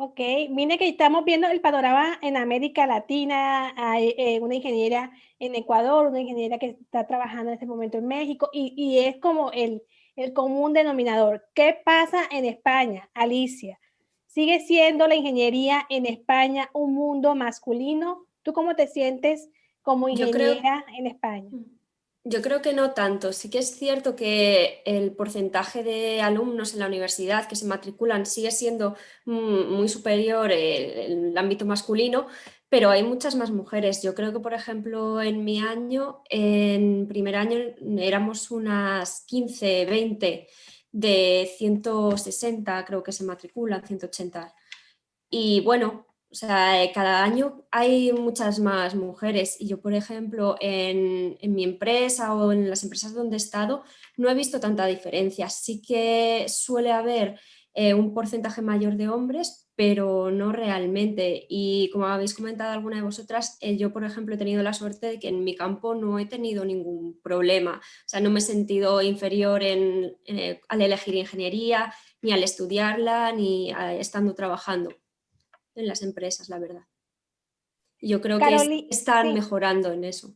Ok, mire que estamos viendo el panorama en América Latina, hay eh, una ingeniera en Ecuador, una ingeniera que está trabajando en este momento en México y, y es como el, el común denominador. ¿Qué pasa en España, Alicia? ¿Sigue siendo la ingeniería en España un mundo masculino? ¿Tú cómo te sientes como ingeniera en España? Yo creo que no tanto. Sí que es cierto que el porcentaje de alumnos en la universidad que se matriculan sigue siendo muy superior en el ámbito masculino, pero hay muchas más mujeres. Yo creo que, por ejemplo, en mi año, en primer año éramos unas 15, 20 de 160, creo que se matriculan, 180. Y bueno, o sea, eh, cada año hay muchas más mujeres y yo, por ejemplo, en, mi empresa o en las empresas donde he estado, no he visto tanta diferencia. Sí que suele haber eh, un porcentaje mayor de hombres, pero no realmente. Y como habéis comentado alguna de vosotras, eh, yo, por ejemplo, he tenido la suerte de que en mi campo no he tenido ningún problema. O sea, no me he sentido inferior al elegir ingeniería, ni al estudiarla, ni estando trabajando en las empresas, la verdad. Yo creo que están mejorando en eso.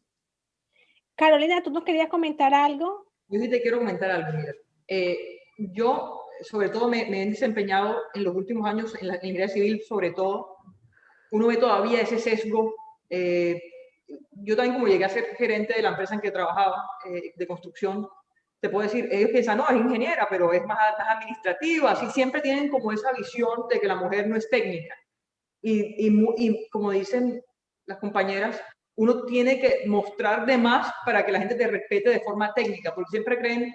Carolina, ¿tú nos querías comentar algo? Yo sí te quiero comentar algo, mira. Eh, yo, sobre todo, me, he desempeñado en los últimos años en la ingeniería civil, sobre todo. Uno ve todavía ese sesgo. Eh, yo también, como llegué a ser gerente de la empresa en que trabajaba, eh, de construcción, te puedo decir, ellos piensan, no, es ingeniera, pero es más, administrativa. Así siempre tienen como esa visión de que la mujer no es técnica. Y, y, y como dicen las compañeras, uno tiene que mostrar de más para que la gente te respete de forma técnica, porque siempre creen,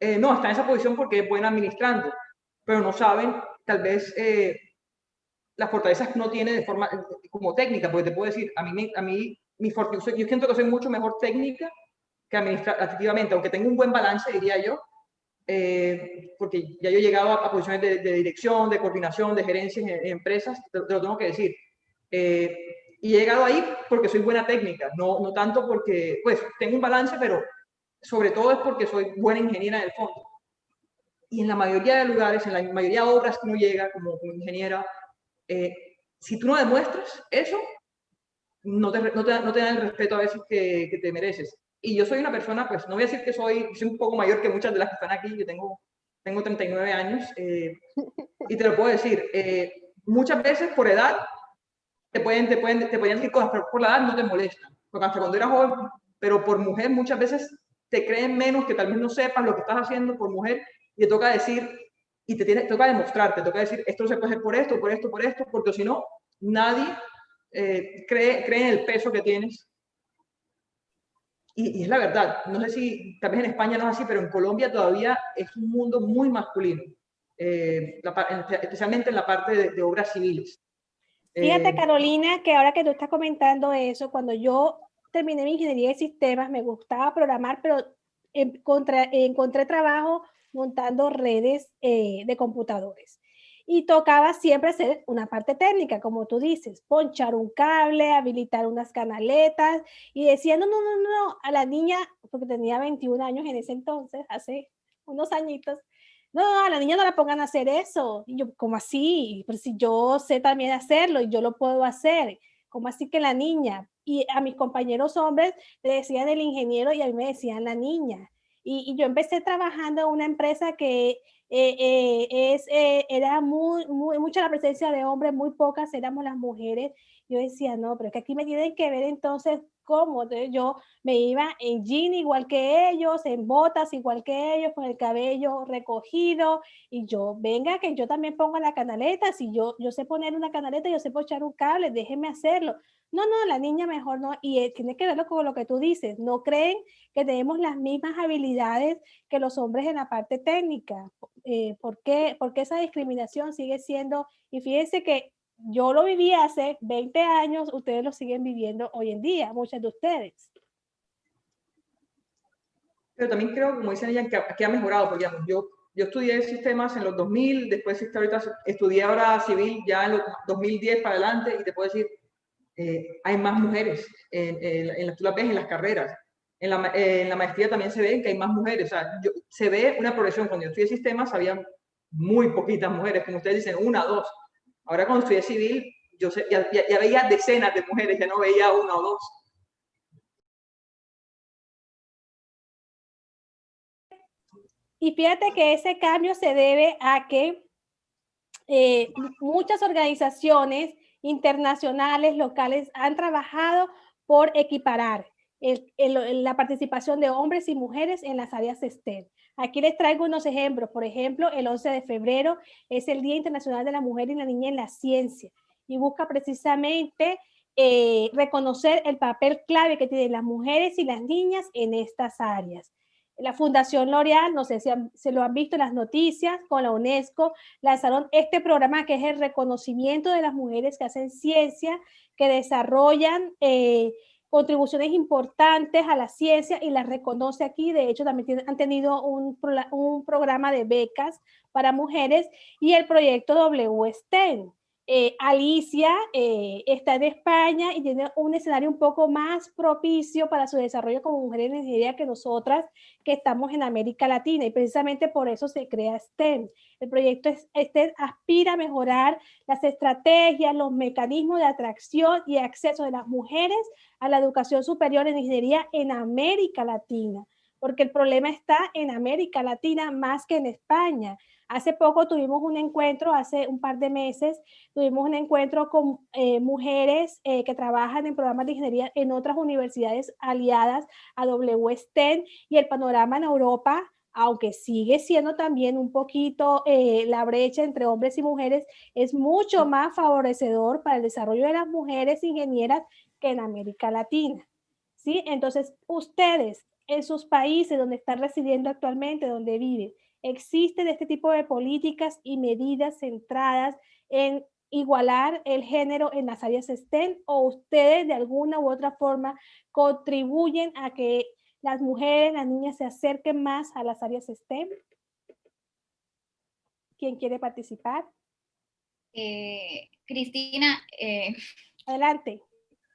eh, no, está en esa posición porque es buena administrando, pero no saben tal vez eh, las fortalezas que uno tiene de forma como técnica, porque te puedo decir, a mí, a mí mi yo siento que soy mucho mejor técnica que administrativamente, aunque tengo un buen balance, diría yo, eh, porque ya yo he llegado a, posiciones de, dirección, de coordinación, de gerencia en, empresas, te, te, lo tengo que decir. Eh, y he llegado ahí porque soy buena técnica, no, no tanto porque, pues, tengo un balance, pero sobre todo es porque soy buena ingeniera en el fondo. Y en la mayoría de lugares, en la mayoría de obras que uno llega como, ingeniera, eh, si tú no demuestras eso, no te, no te, no te dan el respeto a veces que, que, te mereces. Y yo soy una persona, pues no voy a decir que soy, soy un poco mayor que muchas de las que están aquí, yo tengo, tengo 39 años, eh, [laughs] y te lo puedo decir, eh, muchas veces por edad te pueden, te pueden, te pueden decir cosas, pero por la edad no te molestan. Porque hasta cuando eras joven, pero por mujer muchas veces te creen menos, que tal vez no sepas lo que estás haciendo por mujer, y te toca decir, y te, tiene, toca demostrar, te toca decir, esto se puede hacer por esto, por esto, por esto, porque si no, nadie eh, cree, cree en el peso que tienes. Y, y, es la verdad, no sé si tal vez en España no es así, pero en Colombia todavía es un mundo muy masculino, eh, especialmente en la parte de, de obras civiles. Fíjate, eh, Carolina, que ahora que tú estás comentando eso, cuando yo terminé mi ingeniería de sistemas, me gustaba programar, pero encontré trabajo montando redes eh, de computadores. Y tocaba siempre hacer una parte técnica, como tú dices, ponchar un cable, habilitar unas canaletas. Y decía, no, no, no, no, a la niña, porque tenía 21 años en ese entonces, hace unos añitos, no, a la niña no la pongan a hacer eso. Y yo, ¿cómo así? Pero si yo sé también hacerlo y yo lo puedo hacer, ¿cómo así que la niña? Y a mis compañeros hombres le decían el ingeniero y a mí me decían la niña. Y, yo empecé trabajando en una empresa que eh, eh, es, eh, era muy, muy, mucha la presencia de hombres, muy pocas éramos las mujeres. Yo decía, no, pero es que aquí me tienen que ver entonces cómo. yo me iba en jean igual que ellos, en botas igual que ellos, con el cabello recogido. Y yo, venga, que yo también pongo la canaleta. Si yo, yo sé poner una canaleta, yo sé pochar un cable, déjenme hacerlo. No, no, la niña mejor no. Y eh, tiene que verlo con lo que tú dices. No creen que tenemos las mismas habilidades que los hombres en la parte técnica. Eh, ¿por, qué? Porque esa discriminación sigue siendo, y fíjense que yo lo viví hace 20 años, ustedes lo siguen viviendo hoy en día, muchas de ustedes. Pero también creo, como dicen ella, que, ha mejorado, porque yo, yo estudié sistemas en los 2000, después ahorita estudié ahora civil ya en los 2010 para adelante, y te puedo decir, eh, hay más mujeres, en, en, las, tú las ves en las carreras, en la, en la, maestría también se ve que hay más mujeres, o sea, se ve una progresión, cuando yo estudié sistemas había muy poquitas mujeres, como ustedes dicen, una, dos, Ahora cuando estudié civil, yo ya, veía decenas de mujeres, ya no veía una o dos. Y fíjate que ese cambio se debe a que eh, muchas organizaciones internacionales, locales, han trabajado por equiparar la participación de hombres y mujeres en las áreas STEM. Aquí les traigo unos ejemplos. Por ejemplo, el 11 de febrero es el Día Internacional de la Mujer y la Niña en la Ciencia y busca precisamente eh, reconocer el papel clave que tienen las mujeres y las niñas en estas áreas. La Fundación L'Oreal, no sé si se lo han visto en las noticias, con la UNESCO, lanzaron este programa que es el reconocimiento de las mujeres que hacen ciencia, que desarrollan eh, contribuciones importantes a la ciencia y las reconoce aquí. De hecho, también han tenido un, un, programa de becas para mujeres y el proyecto WSTEM. Eh, Alicia eh, está en España y tiene un escenario un poco más propicio para su desarrollo como mujer en ingeniería que nosotras que estamos en América Latina y precisamente por eso se crea STEM. El proyecto STEM aspira a mejorar las estrategias, los mecanismos de atracción y acceso de las mujeres a la educación superior en ingeniería en América Latina, porque el problema está en América Latina más que en España. Hace poco tuvimos un encuentro, hace un par de meses, tuvimos un encuentro con eh, mujeres eh, que trabajan en programas de ingeniería en otras universidades aliadas a WSTEN y el panorama en Europa, aunque sigue siendo también un poquito eh, la brecha entre hombres y mujeres, es mucho más favorecedor para el desarrollo de las mujeres ingenieras que en América Latina. ¿sí? Entonces, ustedes en sus países donde están residiendo actualmente, donde viven, existen este tipo de políticas y medidas centradas en igualar el género en las áreas STEM o ustedes de alguna u otra forma contribuyen a que las mujeres, las niñas se acerquen más a las áreas STEM? ¿Quién quiere participar? Eh, Cristina. Eh, Adelante.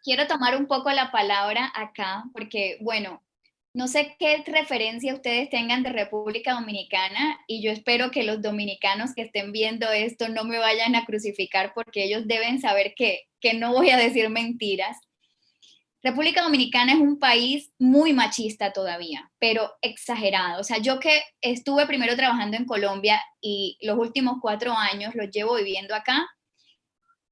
Quiero tomar un poco la palabra acá porque, bueno, no sé qué referencia ustedes tengan de República Dominicana y yo espero que los dominicanos que estén viendo esto no me vayan a crucificar porque ellos deben saber que, que no voy a decir mentiras. República Dominicana es un país muy machista todavía, pero exagerado. O sea, yo que estuve primero trabajando en Colombia y los últimos cuatro años los llevo viviendo acá,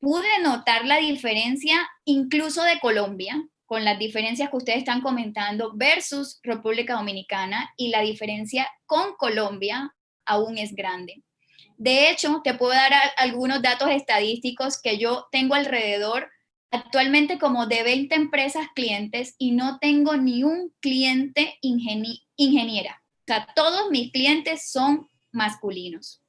pude notar la diferencia incluso de Colombia, con las diferencias que ustedes están comentando versus República Dominicana y la diferencia con Colombia aún es grande. De hecho, te puedo dar algunos datos estadísticos que yo tengo alrededor actualmente como de 20 empresas clientes y no tengo ni un cliente ingeniera. O sea, todos mis clientes son masculinos.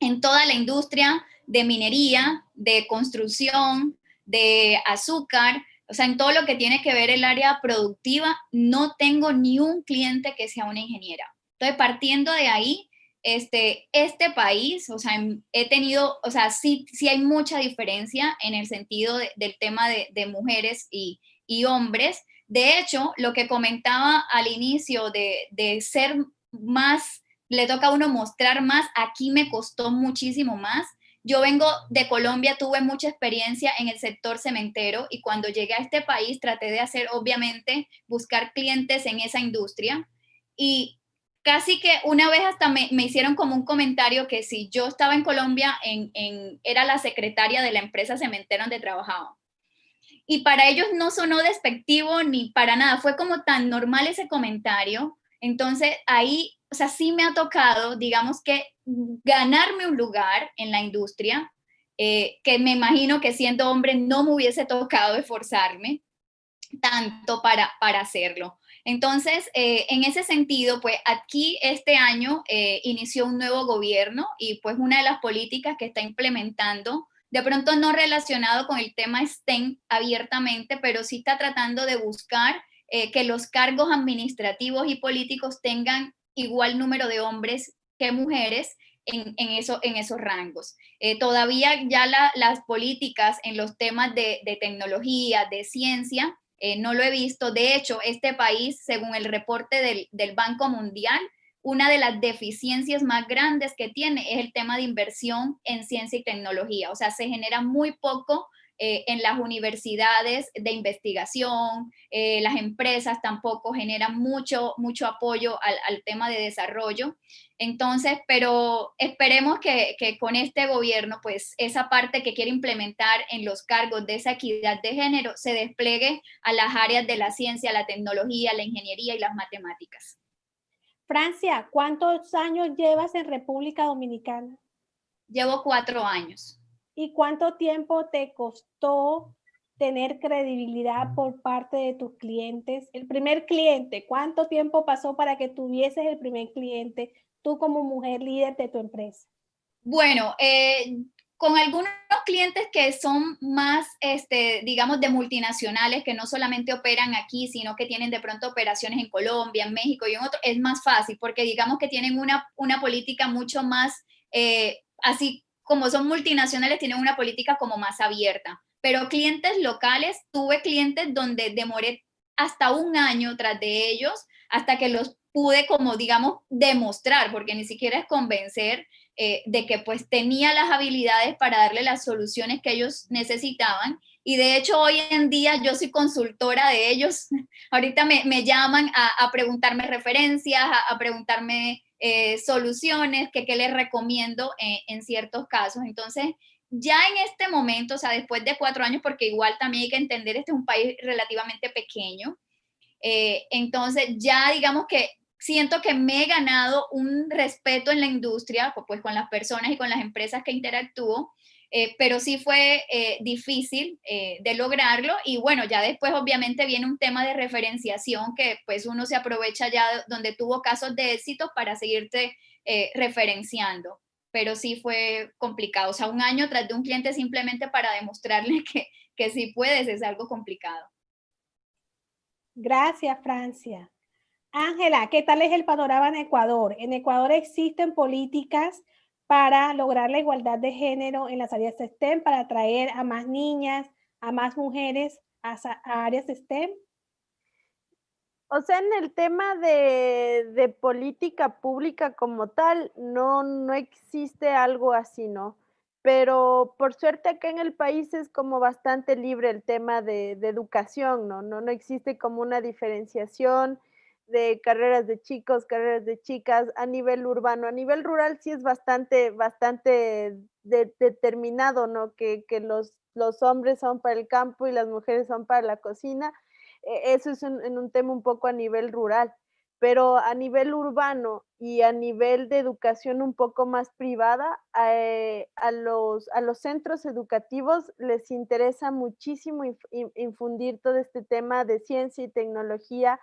En toda la industria de minería, de construcción, de azúcar, o sea, en todo lo que tiene que ver el área productiva, no tengo ni un cliente que sea una ingeniera. Entonces, partiendo de ahí, este, este país, o sea, he tenido, o sea, sí, sí hay mucha diferencia en el sentido del tema de, mujeres y, hombres. De hecho, lo que comentaba al inicio de, de ser más, le toca a uno mostrar más, aquí me costó muchísimo más yo vengo de Colombia, tuve mucha experiencia en el sector cementero y cuando llegué a este país traté de hacer, obviamente, buscar clientes en esa industria y casi que una vez hasta me, hicieron como un comentario que si yo estaba en Colombia, en, era la secretaria de la empresa cementera donde trabajaba. Y para ellos no sonó despectivo ni para nada, fue como tan normal ese comentario. Entonces ahí, o sea, sí me ha tocado, digamos que ganarme un lugar en la industria, eh, que me imagino que siendo hombre no me hubiese tocado esforzarme tanto para, para hacerlo. Entonces, eh, en ese sentido, pues aquí este año eh, inició un nuevo gobierno y pues una de las políticas que está implementando, de pronto no relacionado con el tema STEM abiertamente, pero sí está tratando de buscar que los cargos administrativos y políticos tengan igual número de hombres mujeres en, en, en esos rangos. Eh, todavía ya las políticas en los temas de, tecnología, de ciencia, eh, no lo he visto. De hecho, este país, según el reporte del, del Banco Mundial, una de las deficiencias más grandes que tiene es el tema de inversión en ciencia y tecnología. O sea, se genera muy poco eh, en las universidades de investigación, eh, las empresas tampoco generan mucho, mucho apoyo al, tema de desarrollo. Entonces, pero esperemos que, que, con este gobierno, pues esa parte que quiere implementar en los cargos de esa equidad de género se despliegue a las áreas de la ciencia, la tecnología, la ingeniería y las matemáticas. Francia, ¿cuántos años llevas en República Dominicana? Llevo cuatro años. ¿Y cuánto tiempo te costó tener credibilidad por parte de tus clientes? El primer cliente, ¿cuánto tiempo pasó para que tuvieses el primer cliente, tú como mujer líder de tu empresa? Bueno, eh, con algunos clientes que son más, este, digamos, de multinacionales, que no solamente operan aquí, sino que tienen de pronto operaciones en Colombia, en México y en otros, es más fácil porque digamos que tienen una, una política mucho más eh, así como son multinacionales, tienen una política como más abierta. Pero clientes locales, tuve clientes donde demoré hasta un año tras de ellos hasta que los pude como digamos demostrar, porque ni siquiera es convencer eh, de que pues tenía las habilidades para darle las soluciones que ellos necesitaban y de hecho hoy en día yo soy consultora de ellos, [laughs] ahorita me, llaman a, preguntarme referencias, a, preguntarme eh, soluciones, que qué les recomiendo en ciertos casos, entonces ya en este momento, o sea, después de cuatro años, porque igual también hay que entender, este es un país relativamente pequeño, eh, entonces ya digamos que siento que me he ganado un respeto en la industria, pues con las personas y con las empresas que interactúo, eh, pero sí fue eh, difícil de lograrlo y bueno, ya después obviamente viene un tema de referenciación que pues uno se aprovecha ya donde tuvo casos de éxito para seguirte referenciando pero sí fue complicado. O sea, un año tras de un cliente simplemente para demostrarle [laughs] que, que sí puedes es algo complicado. Gracias, Francia. Ángela, ¿qué tal es el panorama en Ecuador? En Ecuador existen políticas para lograr la igualdad de género en las áreas STEM, para atraer a más niñas, a más mujeres a, a áreas STEM. O sea, en el tema de, política pública como tal, no, no existe algo así, ¿no? Pero por suerte acá en el país es como bastante libre el tema de, educación, ¿no? ¿no? No existe como una diferenciación de carreras de chicos, carreras de chicas a nivel urbano. A nivel rural sí es bastante, bastante determinado, ¿no? Que, que los, los hombres son para el campo y las mujeres son para la cocina e, eso es en un tema un poco a nivel rural, pero a nivel urbano y a nivel de educación un poco más privada, eh, a, los, a los centros educativos les interesa muchísimo infundir todo este tema de ciencia y tecnología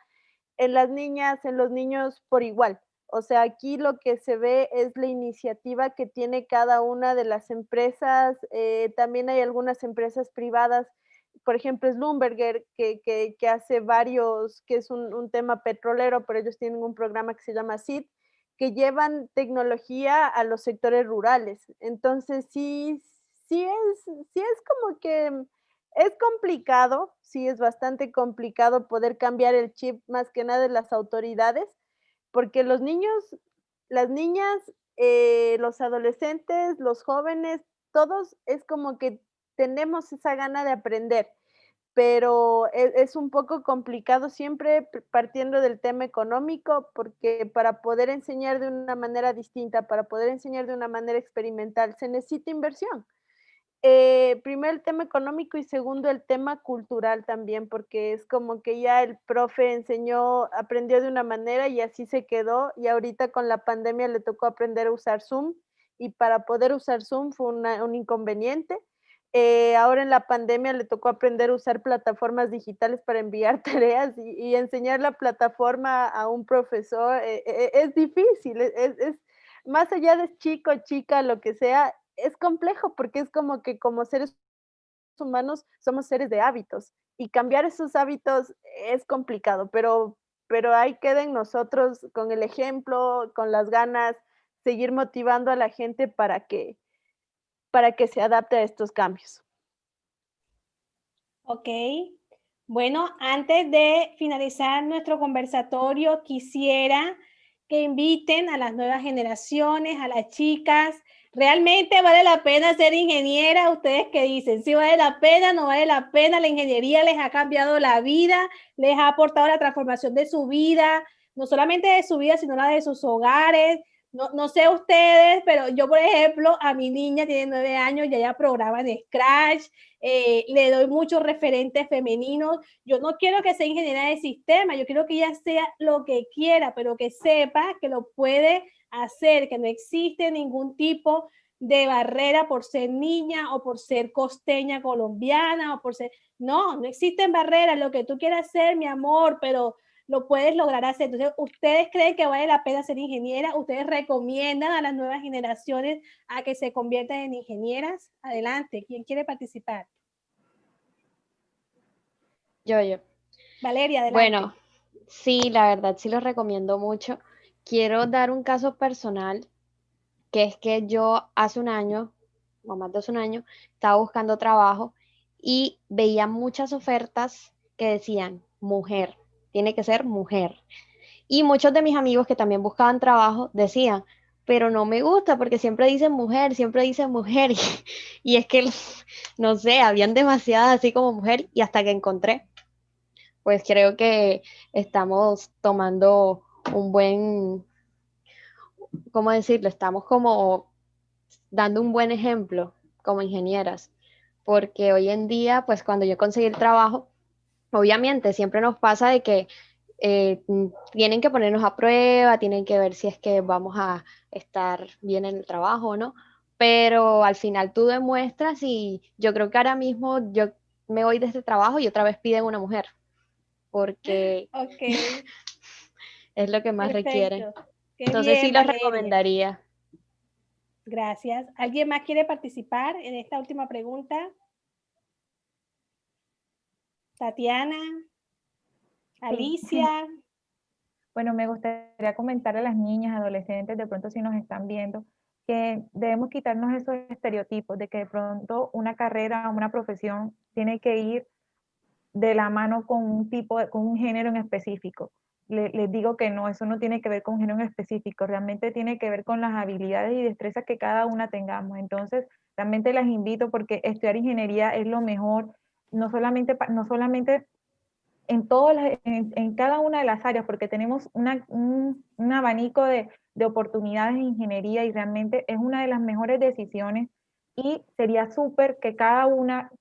en las niñas, en los niños por igual. O sea, aquí lo que se ve es la iniciativa que tiene cada una de las empresas. Eh, también hay algunas empresas privadas por ejemplo, Slumberger, que, que, hace varios, que es un, tema petrolero, pero ellos tienen un programa que se llama SID, que llevan tecnología a los sectores rurales. Entonces, sí, sí es, sí es como que es complicado, sí es bastante complicado poder cambiar el chip más que nada de las autoridades, porque los niños, las niñas, eh, los adolescentes, los jóvenes, todos es como que tenemos esa gana de aprender, pero e, es, un poco complicado siempre partiendo del tema económico, porque para poder enseñar de una manera distinta, para poder enseñar de una manera experimental, se necesita inversión. Eh, primero el tema económico y segundo el tema cultural también, porque es como que ya el profe enseñó, aprendió de una manera y así se quedó y ahorita con la pandemia le tocó aprender a usar Zoom y para poder usar Zoom fue un inconveniente. Eh, ahora en la pandemia le tocó aprender a usar plataformas digitales para enviar [laughs] tareas y, enseñar la plataforma a un profesor eh, es difícil, es, más allá de chico, chica, lo que sea, es complejo porque es como que como seres humanos somos seres de hábitos y cambiar esos hábitos es complicado, pero, pero ahí queden nosotros con el ejemplo, con las ganas, seguir motivando a la gente para que, para que se adapte a estos cambios. Ok. Bueno, antes de finalizar nuestro conversatorio, quisiera que inviten a las nuevas generaciones, a las chicas. ¿Realmente vale la pena ser ingeniera? ¿Ustedes qué dicen? ¿Si vale la pena, no vale la pena? ¿La ingeniería les ha cambiado la vida? ¿Les ha aportado la transformación de su vida? No solamente de su vida, sino la de sus hogares, no, no, sé ustedes, pero yo, por ejemplo, a mi niña tiene nueve años y ella programa en Scratch, eh, le doy muchos referentes femeninos. Yo no quiero que sea ingeniera de sistema, yo quiero que ella sea lo que quiera, pero que sepa que lo puede hacer, que no existe ningún tipo de barrera por ser niña o por ser costeña colombiana o por ser... No, no existen barreras, lo que tú quieras hacer, mi amor, pero lo puedes lograr hacer. Entonces, ¿ustedes creen que vale la pena ser ingeniera? ¿Ustedes recomiendan a las nuevas generaciones a que se conviertan en ingenieras? Adelante, ¿quién quiere participar? Yo, yo. Valeria, adelante. Bueno, sí, la verdad sí lo recomiendo mucho. Quiero dar un caso personal, que es que yo hace un año o más de un año, estaba buscando trabajo y veía muchas ofertas que decían mujer, tiene que ser mujer. Y muchos de mis amigos que también buscaban trabajo decían, pero no me gusta porque siempre dicen mujer, siempre dicen mujer. [laughs] Y, es que, [laughs] no sé, habían demasiadas así como mujer y hasta que encontré, pues creo que estamos tomando un buen, ¿cómo decirlo? Estamos como dando un buen ejemplo como ingenieras, porque hoy en día, pues cuando yo conseguí el trabajo, obviamente siempre nos pasa de que eh, tienen que ponernos a prueba, tienen que ver si es que vamos a estar bien en el trabajo o no, pero al final tú demuestras y yo creo que ahora mismo yo me voy de este trabajo y otra vez piden una mujer, porque [laughs] es lo que más requiere. Entonces sí lo recomendaría. Gracias. ¿Alguien más quiere participar en esta última pregunta? Tatiana, Alicia. [clears throat] Bueno, me gustaría comentar a las niñas, adolescentes, de pronto si nos están viendo, que debemos quitarnos esos estereotipos de que de pronto una carrera, una profesión tiene que ir de la mano con un tipo, con un género en específico. Les digo que no, eso no tiene que ver con un género en específico, realmente tiene que ver con las habilidades y destrezas que cada una tengamos. Entonces, realmente las invito porque estudiar ingeniería es lo mejor, no solamente, no solamente en, todas en, cada una de las áreas, porque tenemos un, abanico de, oportunidades en ingeniería y realmente es una de las mejores decisiones y sería súper que cada una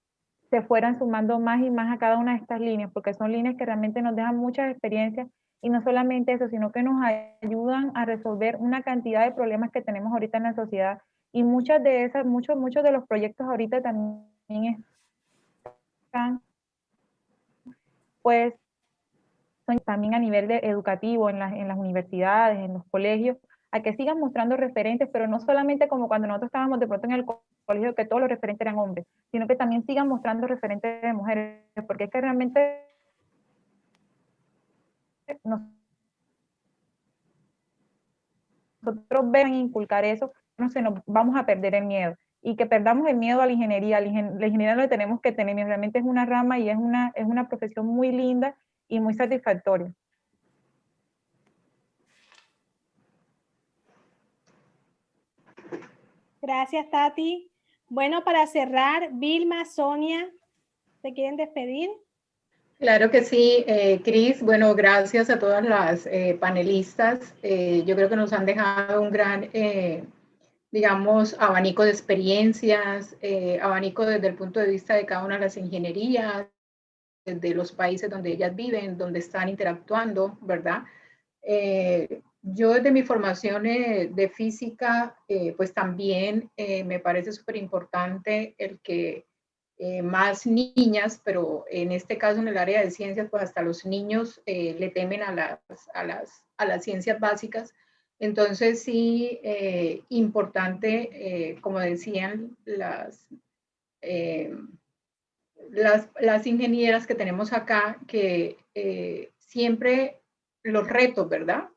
se fueran sumando más y más a cada una de estas líneas, porque son líneas que realmente nos dejan muchas experiencias y no solamente eso, sino que nos ayudan a resolver una cantidad de problemas que tenemos ahorita en la sociedad. Y muchas de esas, muchos, muchos de los proyectos ahorita también están pues también a nivel de educativo en, en las universidades, en los colegios, a que sigan mostrando referentes, pero no solamente como cuando nosotros estábamos de pronto en el colegio que todos los referentes eran hombres, sino que también sigan mostrando referentes de mujeres, porque es que realmente nosotros ven inculcar eso, no se nos vamos a perder el miedo y que perdamos el miedo a la ingeniería. La ingeniería lo tenemos que tener, realmente es una rama y es una, es una profesión muy linda y muy satisfactoria. Gracias, Tati. Bueno, para cerrar, Vilma, Sonia, ¿se quieren despedir? Claro que sí, eh, Cris. Bueno, gracias a todas las eh, panelistas. Eh, yo creo que nos han dejado un gran eh, digamos, abanico de experiencias, abanico desde el punto de vista de cada una de las ingenierías, de los países donde ellas viven, donde están interactuando, ¿verdad? Yo desde mi formación de física, pues también me parece súper importante el que más niñas, pero en este caso en el área de ciencias, pues hasta los niños le temen a las, a las, a las ciencias básicas, entonces sí, eh, importante, eh, como decían las, eh, las, las, ingenieras que tenemos acá, que siempre los retos, ¿verdad?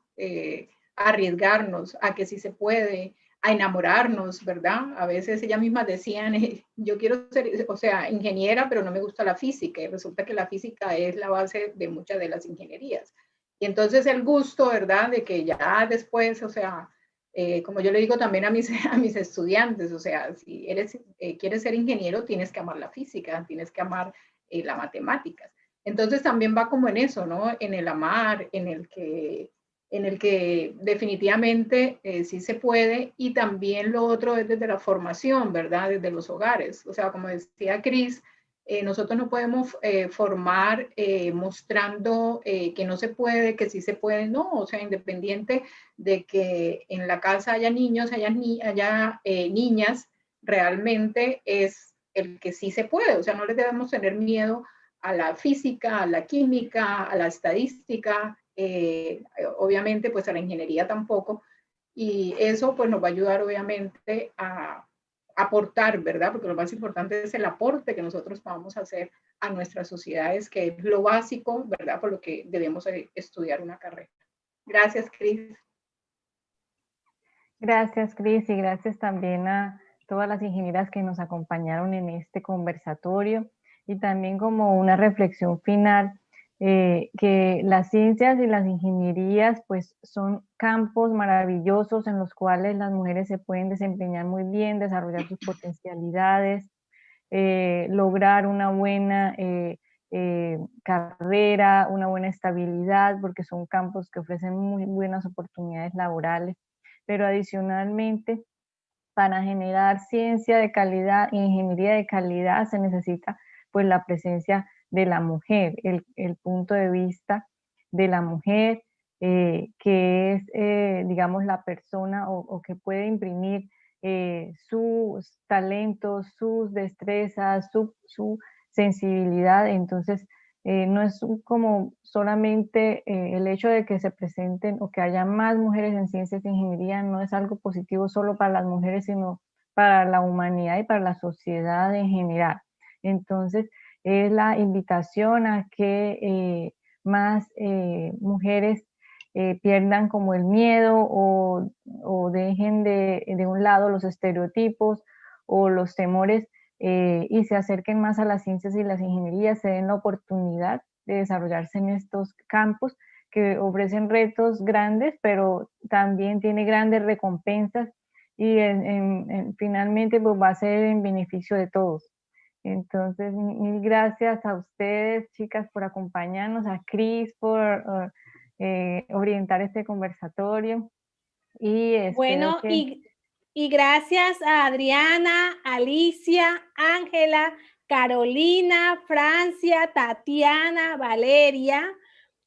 arriesgarnos a que sí se puede, a enamorarnos, ¿verdad? A veces ellas mismas decían, yo quiero ser, o sea, ingeniera, pero no me gusta la física, y resulta que la física es la base de muchas de las ingenierías. Y entonces el gusto, ¿verdad? De que ya después, o sea, eh, como yo le digo también a mis, [laughs] a mis estudiantes, o sea, si eres, eh, quieres ser ingeniero, tienes que amar la física, tienes que amar eh, las matemáticas. Entonces también va como en eso, ¿no? En el amar, en el que, en el que definitivamente sí se puede y también lo otro es desde la formación, ¿verdad? Desde los hogares. O sea, como decía Cris, eh, nosotros no podemos eh, formar eh, mostrando que no se puede, que sí se puede, no, o sea, independiente de que en la casa haya niños, haya, ni haya niñas, realmente es el que sí se puede, o sea, no le debemos tener miedo a la física, a la química, a la estadística, obviamente pues a la ingeniería tampoco, y eso pues nos va a ayudar obviamente a, aportar, ¿verdad? Porque lo más importante es el aporte que nosotros vamos a hacer a nuestras sociedades, que es lo básico, ¿verdad? Por lo que debemos estudiar una carrera. Gracias, Cris. Gracias, Cris, y gracias también a todas las ingenieras que nos acompañaron en este conversatorio y también como una reflexión final eh, que las ciencias y las ingenierías pues son campos maravillosos en los cuales las mujeres se pueden desempeñar muy bien, desarrollar sus potencialidades, eh, lograr una buena eh, carrera, una buena estabilidad, porque son campos que ofrecen muy buenas oportunidades laborales, pero adicionalmente para generar ciencia de calidad ingeniería de calidad se necesita pues la presencia de la mujer, el, punto de vista de la mujer, eh, que es, eh, digamos, la persona o, que puede imprimir eh, sus talentos, sus destrezas, su, sensibilidad. Entonces, no es como solamente el hecho de que se presenten o que haya más mujeres en ciencias e ingeniería, no es algo positivo solo para las mujeres, sino para la humanidad y para la sociedad en general. Entonces, es la invitación a que eh, más eh, mujeres eh, pierdan como el miedo o, dejen de, un lado los estereotipos o los temores y se acerquen más a las ciencias y las ingenierías, se den la oportunidad de desarrollarse en estos campos que ofrecen retos grandes, pero también tiene grandes recompensas y finalmente pues, va a ser en beneficio de todos. Entonces, mil gracias a ustedes, chicas, por acompañarnos, a Cris por eh, orientar este conversatorio. Y bueno, y, y gracias a Adriana, Alicia, Ángela, Carolina, Francia, Tatiana, Valeria,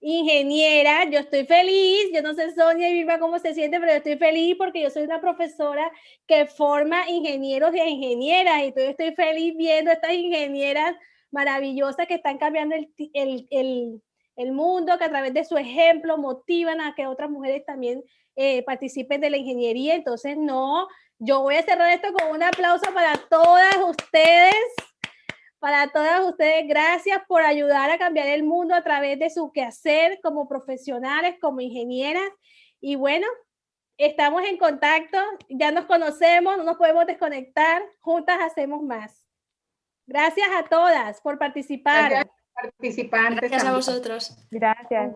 ingeniera, yo estoy feliz, yo no sé Sonia y Vilma cómo se siente, pero yo estoy feliz porque yo soy una profesora que forma ingenieros y ingenieras y estoy feliz viendo estas ingenieras maravillosas que están cambiando el, el, el, mundo, que a través de su ejemplo motivan a que otras mujeres también eh, participen de la ingeniería. Entonces, no, yo voy a cerrar esto con un aplauso para todas ustedes para todas ustedes, gracias por ayudar a cambiar el mundo a través de su quehacer como profesionales, como ingenieras. Y bueno, estamos en contacto, ya nos conocemos, no nos podemos desconectar, juntas hacemos más. Gracias a todas por participar. Gracias, participantes. Gracias a vosotros. Gracias.